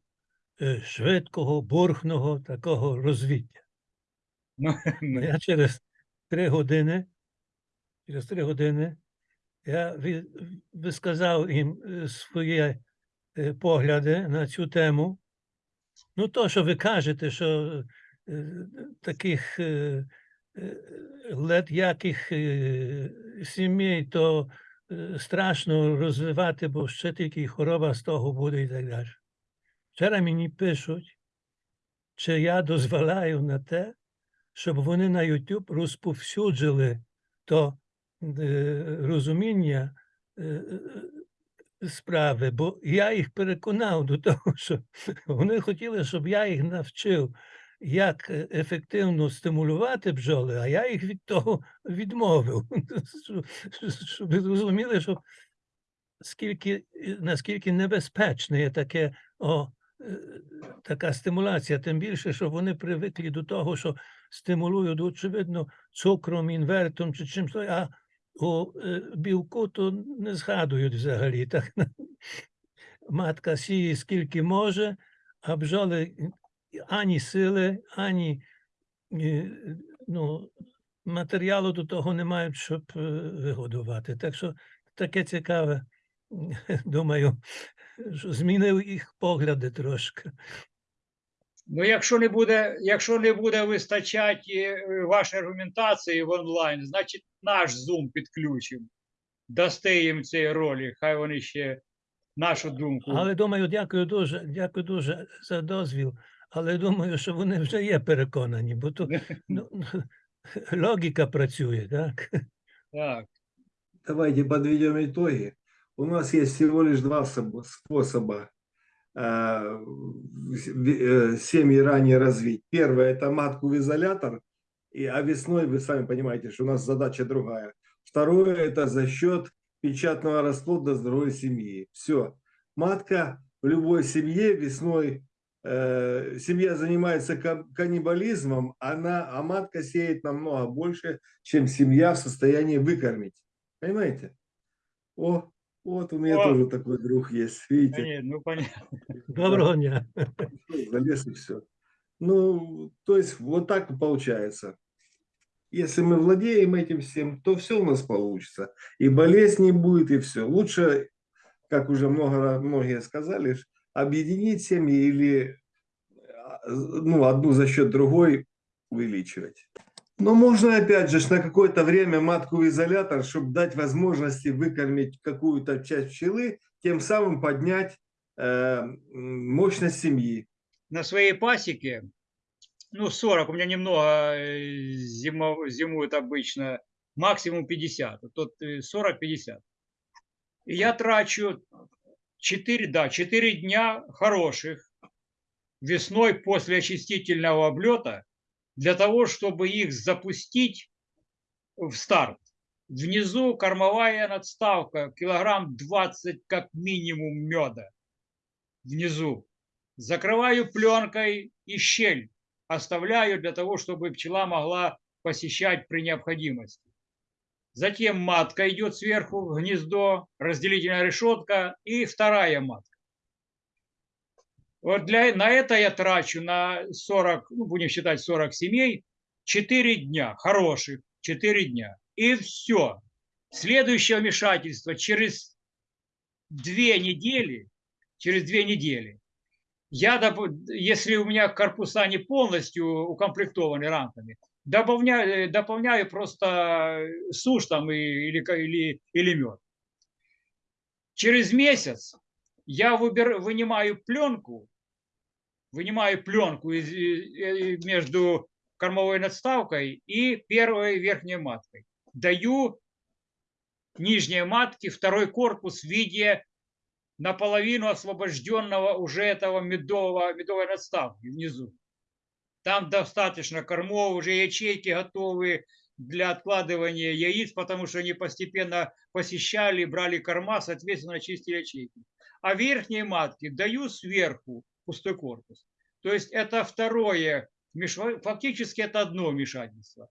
е, швидкого, бурхного такого розвіття. Ну, ну, Я через три години, через три години я висказав їм е, свої погляди на цю тему. Ну, то, що ви кажете, що е, таких лед яких е, сімей, то е, страшно розвивати, бо ще тільки хвороба з того буде і так далі. Вчора мені пишуть, чи я дозволяю на те, щоб вони на YouTube розповсюджили то е, розуміння справи, бо я їх переконав до того, що вони хотіли, щоб я їх навчив, як е, ефективно стимулювати бджоли, а я їх від того відмовив. Щоб- ви зрозуміли, що скільки, е, наскільки небезпечне є таке, о, е, така стимуляція, тим більше, що вони привикли до того, що стимулують, очевидно, цукром, інвертом чи чимось, а у білку то не згадують взагалі. Так? Матка сіє скільки може, а бджоли ані сили, ані е, ну, матеріалу до того не мають, щоб е, вигодувати. Так що таке цікаве, думаю, що змінив їх погляди трошки. Ну, якщо не буде, якщо не буде вистачати е, вашої аргументації в онлайн, значить наш Zoom підключимо. Дасте їм цей ролик, хай вони ще нашу думку. Але думаю, дякую дуже, дякую дуже за дозвіл. Але думаю, що вони вже є переконані, бо то ну, логіка працює, так? Так. Давайте подведем итоги. У нас есть всего лишь два соб- способа э, в- э, семьи ранее развить. Первое – это матку в изолятор, и, а весной, вы сами понимаете, что у нас задача другая. Второе – это за счет печатного расплода здоровой семьи. Все. Матка в любой семье весной, э, семья занимается ка- каннибализмом, она, а матка сеет намного больше, чем семья в состоянии выкормить. Понимаете? О, вот у меня О. тоже такой друг есть, видите? ні, ну, понятно. Доброго дня. залез и все. Ну, то есть вот так получается. Если мы владеем этим всем, то все у нас получится. И болезнь не будет, и все. Лучше, как уже много, многие сказали, объединить семьи или ну, одну за счет другой увеличивать. Но можно опять же на какое-то время матку в изолятор, чтобы дать возможности выкормить какую-то часть пчелы, тем самым поднять э, мощность семьи. на своей пасеке, ну, 40, у меня немного э, зимо- зимуют обычно, максимум 50, а тут э, 40-50. И я трачу 4, да, 4 дня хороших весной после очистительного облета для того, чтобы их запустить в старт. Внизу кормовая надставка, килограмм 20 как минимум меда внизу. закрываю пленкой и щель оставляю для того, чтобы пчела могла посещать при необходимости. Затем матка идет сверху в гнездо, разделительная решетка и вторая матка. Вот для, на это я трачу на 40, ну, будем считать 40 семей, 4 дня, хороших 4 дня. И все. Следующее вмешательство через две недели, через две недели, я, если у меня корпуса не полностью укомплектованы рамками, дополняю, дополняю просто сушь там и- или, или, или мед. Через месяц я выбер, вынимаю пленку, вынимаю пленку из, и- и между кормовой надставкой и первой верхней маткой. Даю нижней матке второй корпус в виде наполовину освобожденного уже этого медового, медовой надставки внизу. Там достаточно кормов, уже ячейки готовы для откладывания яиц, потому что они постепенно посещали, брали корма, соответственно, чистили ячейки. А верхней матке даю сверху пустой корпус. То есть это второе, фактически это одно вмешательство.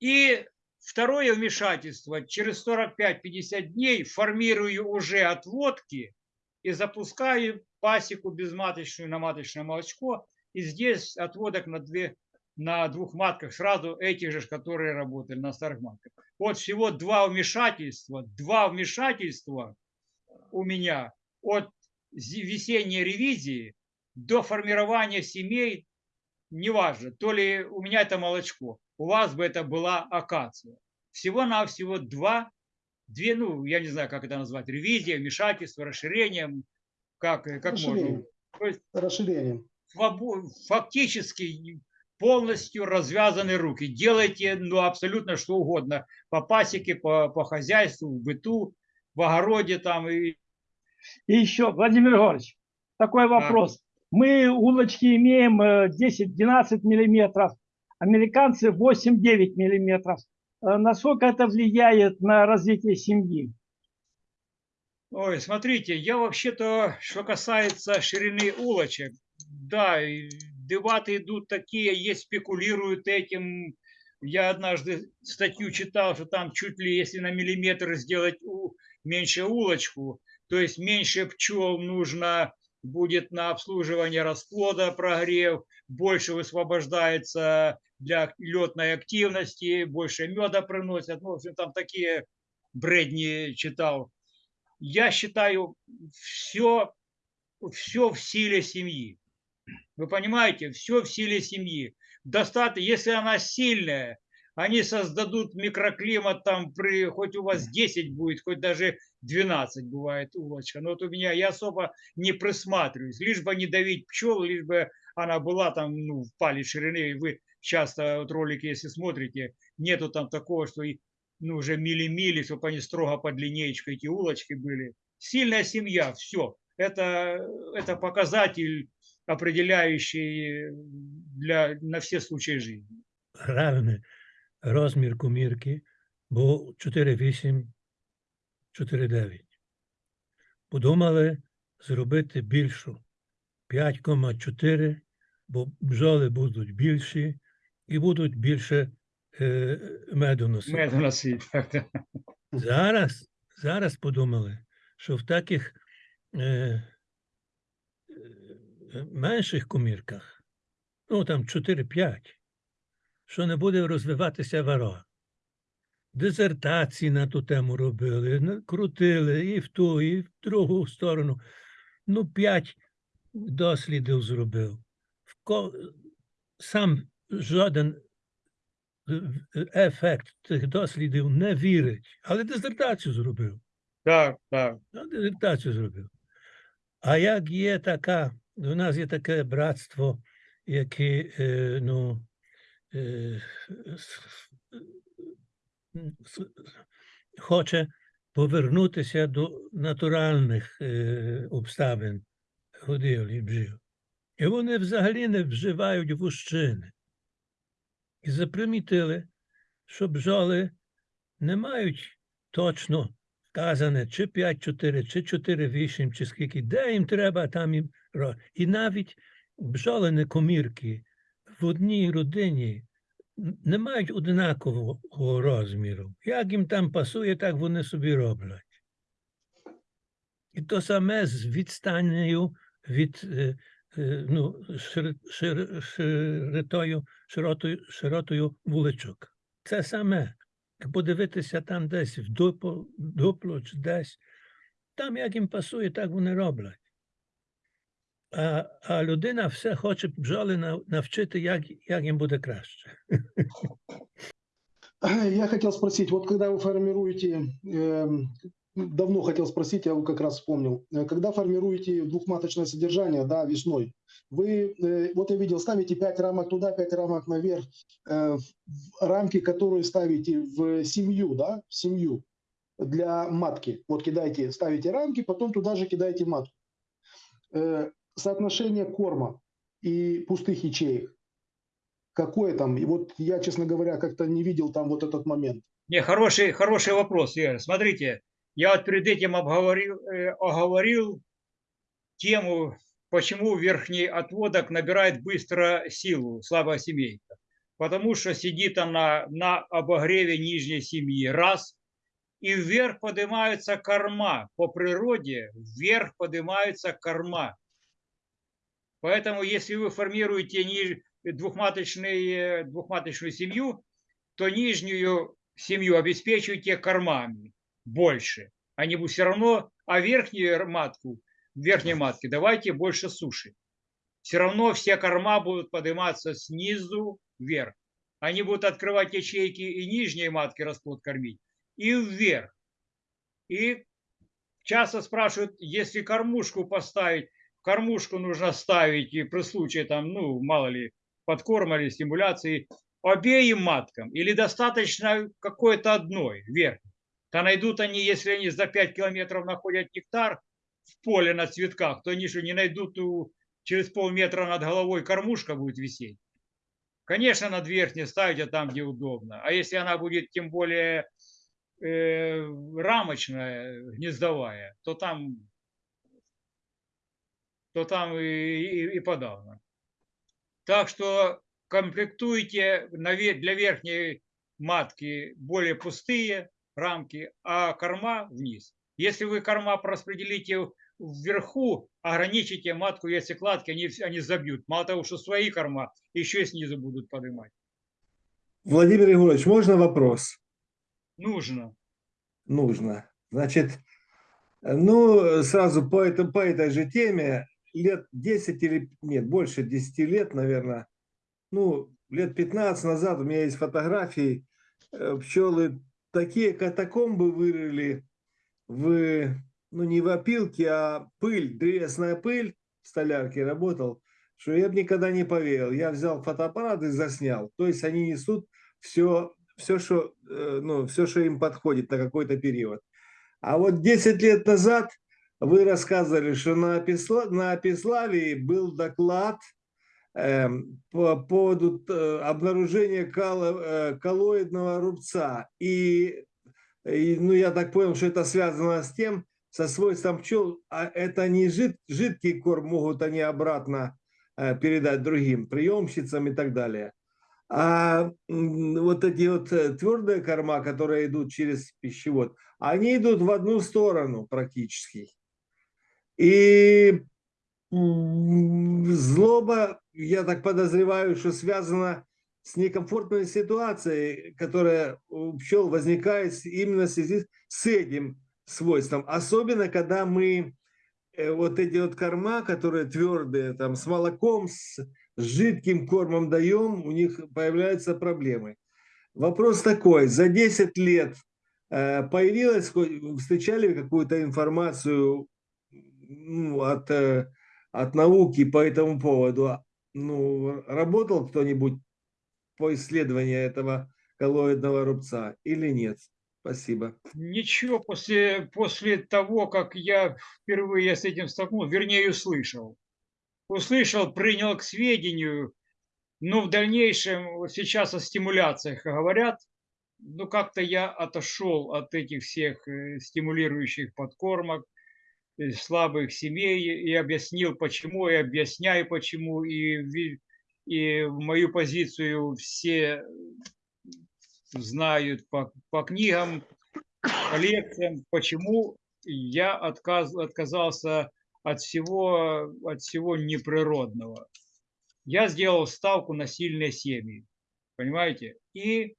И второе вмешательство, через 45-50 дней формирую уже отводки и запускаю пасеку безматочную на маточное молочко. И здесь отводок на, две, на двух матках, сразу этих же, которые работали на старых матках. Вот всего два вмешательства, два вмешательства у меня от весенней ревизии до формирования семей, неважно, то ли у меня это молочко, у вас бы это была акация. Всего-навсего два, две, ну, я не знаю, как это назвать, ревизия, вмешательство, расширение, как, как можно. То есть Расширением. Фактически полностью развязаны руки. Делайте ну, абсолютно что угодно. По пасеке, по, по хозяйству, в быту, в огороде там. И, И еще, Владимир Григорьевич, такой вопрос. Мы улочки имеем э, 10-12 миллиметров, американцы 8-9 миллиметров. Э, Насколько это влияет на развитие семьи? ой, смотрите, я вообще-то, что касается ширины улочек, да, дебаты идут такие, есть спекулируют этим. Я однажды статью читал, что там чуть ли если на миллиметр сделать у- меньше улочку, то есть меньше пчел нужно будет на обслуживание расплода прогрев, больше высвобождается для летной активности, больше меда приносят. Ну, в общем, там такие бредни читал. Я считаю, все, все в силе семьи. Вы понимаете, все в силе семьи. Достаточно, если она сильная, они создадут микроклимат там при, хоть у вас 10 будет, хоть даже 12 бывает улочка. Но вот у меня я особо не присматриваюсь, лишь бы не давить пчел, лишь бы она была там, ну, в палец ширины. И Вы часто вот ролики, если смотрите, нету там такого, что ну, уже мили-мили, чтобы они строго под линеечку эти улочки были. Сильная семья, все. Это, это показатель, определяющий для, на все случаи жизни. Гравне розмір комірки був 4,8, 4,9. Подумали зробити більшу 5,4, бо бджоли будуть більші і будуть більше е, меду носити. Меду носить. Зараз, зараз подумали, що в таких е, менших комірках, ну там 4-5, що не буде розвиватися варога. Дизертації на ту тему робили, крутили і в ту, і в другу сторону. Ну, п'ять дослідів зробив. Сам жоден е, е, ефект цих дослідів не вірить, але дизертацію зробив. Так, так. Ну, дизертацію зробив. А як є така, у нас є таке братство, яке е, ну, е, хоче повернутися до натуральних е, обставин годівлі бджіл. І вони взагалі не вживають вущини. І запримітили, що бджоли не мають точно вказане чи 5-4, чи 4-8, чи скільки, де їм треба, там їм І навіть бджолини комірки в одній родині не мають однакового розміру. Як їм там пасує, так вони собі роблять. І то саме з відстаннею від е, е, ну, шир, шир, широтою, широтою, широтою вуличок. Це саме. Подивитися там десь в дупло, дупло чи десь. Там як їм пасує, так вони роблять А, а людина все хоче бджоли нав- навчити, як, як їм буде краще. Я хотел спросить, вот когда вы формируете, эм, давно хотел спросить, я вот как раз вспомнил, Э, когда формируете двухматочное содержание, да, весной, вы, э, вот я видел, ставите 5 рамок туда, 5 рамок наверх, э, в- в рамки, которые ставите в семью, да, в семью для матки. Вот кидаете, ставите рамки, потом туда же кидаете матку. Соотношение корма и пустых ячеек, какое там? И вот я, честно говоря, как-то не видел там вот этот момент. Не, хороший, хороший вопрос, Игорь. Смотрите, я вот перед этим обговорил, э, оговорил тему, почему верхний отводок набирает быстро силу, слабая семейка. Потому что сидит она на обогреве нижней семьи, раз, и вверх поднимаются корма. По природе вверх поднимаются корма. Поэтому, если вы формируете двухматочный, э, двухматочную семью, то нижнюю семью обеспечивайте кормами больше. Они будут все равно, а верхнюю матку, верхней матке давайте больше суши. Все равно все корма будут подниматься снизу вверх. Они будут открывать ячейки и нижней матки расплод кормить, и вверх. И часто спрашивают, если кормушку поставить, кормушку нужно ставить и при случае там, ну, мало ли, подкорма или стимуляции, обеим маткам или достаточно какой-то одной верхней. То найдут они, если они за 5 километров находят нектар в поле на цветках, то они же не найдут у, через полметра над головой кормушка будет висеть. Конечно, над верхней ставить, а там, где удобно. А если она будет тем более э, рамочная, гнездовая, то там, то там и, и- и подавно. Так что комплектуйте для верхней матки более пустые рамки, а корма вниз. Если вы корма распределите вверху, ограничите матку яйцекладки, они, вс- они забьют. Мало того, что свои корма, еще и снизу будут поднимать. Владимир Егорович, можно вопрос? Нужно. Нужно. Значит, ну, сразу по, это, по этой же теме, лет 10 или, нет, больше 10 лет, наверное, ну, лет 15 назад у меня есть фотографии, э, пчелы такие катакомбы вырыли в, ну, не в опилке, а пыль, древесная пыль, в столярке работал, что я бы никогда не поверил. Я взял фотоаппарат и заснял. То есть они несут все, все, что, э, ну, все, что им подходит на какой-то период. А вот 10 лет назад вы рассказывали, что на, Песла, на Пеславии был доклад эм, по поводу э, обнаружения кало- э, коллоидного рубца. И, и, ну, я так понял, что это связано с тем, со свойством пчел, а это не жид, жидкий корм, могут они обратно э, передать другим приемщицам и так далее. А вот эти вот э, твердые корма, которые идут через пищевод, они идут в одну сторону практически. И злоба, я так подозреваю, что связана с некомфортной ситуацией, которая у пчел возникает именно в связи с этим свойством. Особенно, когда мы э, вот эти вот корма, которые твердые, там, с молоком, с жидким кормом даем, у них появляются проблемы. Вопрос такой, за 10 лет э, появилась, встречали какую-то информацию ну, от, э, от науки по этому поводу? А, Ну, работал кто-нибудь по исследованию этого коллоидного рубца или нет? Спасибо. Ничего, после, после того, как я впервые с этим столкнулся, вернее, услышал. Услышал, принял к сведению, но в дальнейшем, сейчас о стимуляциях говорят, ну как-то я отошел от этих всех э, стимулирующих подкормок. Э, слабых семей и объяснил, почему, и объясняю, почему, и, и мою позицию все знают по, по книгам, по лекциям, почему я отказ, отказался от всего, от всего неприродного. Я сделал ставку на сильные семьи, понимаете, и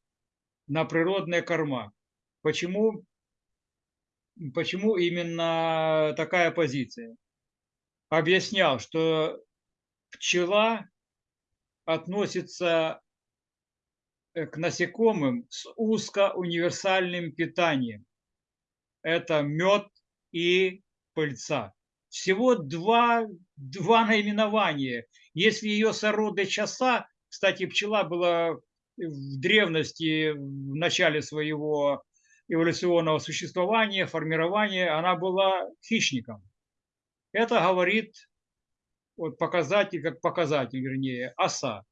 на природные корма. Почему, почему именно такая позиция? Объяснял, что пчела относится э, к насекомым с узкоуниверсальным питанием. Это мед и пыльца. Всего два, два наименования. Если ее сороды часа, кстати, пчела была в древности, в начале своего эволюционного существования, формирования, она была хищником. Это говорит вот показатель, как показатель, вернее, оса.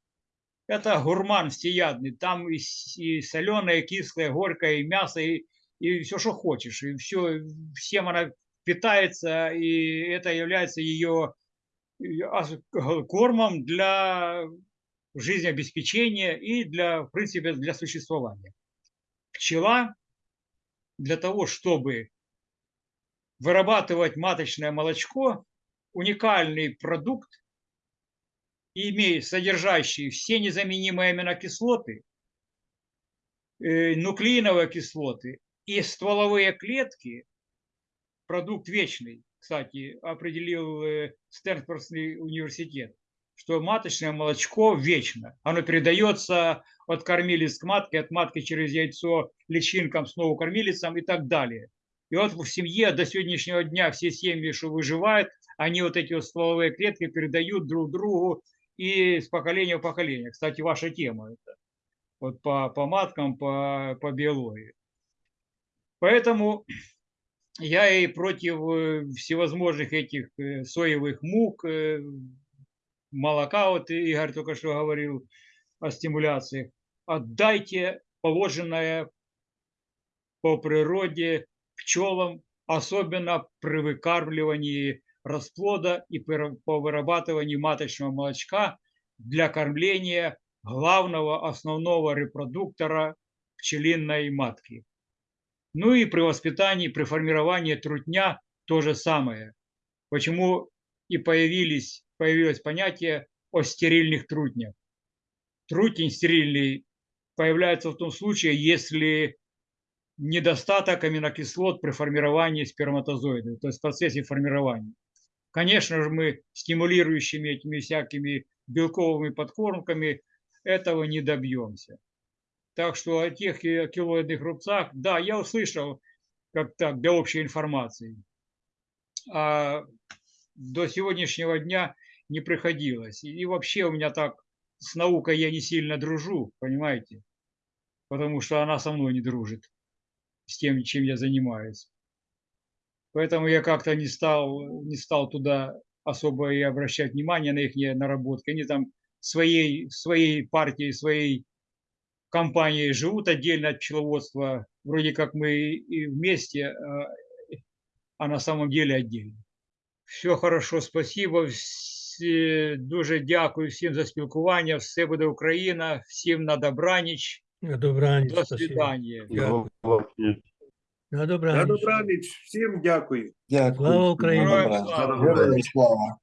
Это гурман всеядный, там и, и соленое, и кислое, горькое, и мясо, и, и все, что хочешь. И все, всем она питается, и это является ее и кормом для жизнеобеспечения и для, в принципе, для существования. Пчела для того, чтобы вырабатывать маточное молочко, уникальный продукт, имеет содержащий все незаменимые аминокислоты, э, нуклеиновые кислоты и стволовые клетки, продукт вечный, кстати, определил э, Стэнфордский университет, что маточное молочко вечно. Оно передается от кормилиц к матке, от матки через яйцо личинкам, снова кормилицам и так далее. И вот в семье до сегодняшнего дня все семьи, что выживают, они вот эти вот стволовые клетки передают друг другу и с поколения в поколение. Кстати, ваша тема это. Вот по, по маткам, по, по биологии. Поэтому я и против э, всевозможных этих э, соевых мук, э, молока, вот Игорь только что говорил о стимуляции. Отдайте положенное по природе пчелам, особенно при выкармливании расплода и по вырабатыванию маточного молочка для кормления главного основного репродуктора пчелиной матки. Ну и при воспитании, при формировании трутня то же самое. Почему и появились, появилось понятие о стерильных трутнях. Трутень стерильный появляется в том случае, если недостаток аминокислот при формировании сперматозоида, то есть в процессе формирования. Конечно же, мы стимулирующими этими всякими белковыми подкормками этого не добьемся. Так что о тех килоидных рубцах, да, я услышал, как так, для общей информации. А до сегодняшнего дня не приходилось. И вообще у меня так с наукой я не сильно дружу, понимаете? Потому что она со мной не дружит с тем, чем я занимаюсь. Поэтому я как-то не стал, не стал туда особо и обращать внимание на их наработки. Они там своей, своей партией, своей компанией живут отдельно от пчеловодства. Вроде как мы и вместе, а- а на самом деле отдельно. Все хорошо, спасибо. Всі- Дуже дякую всім за спілкування. Все буде Україна. Всім на добраніч. На добраніч. До свидання. Дякую. На На добраніч. добраніч. Всім дякую. Дякую. Слава Україні! Слава.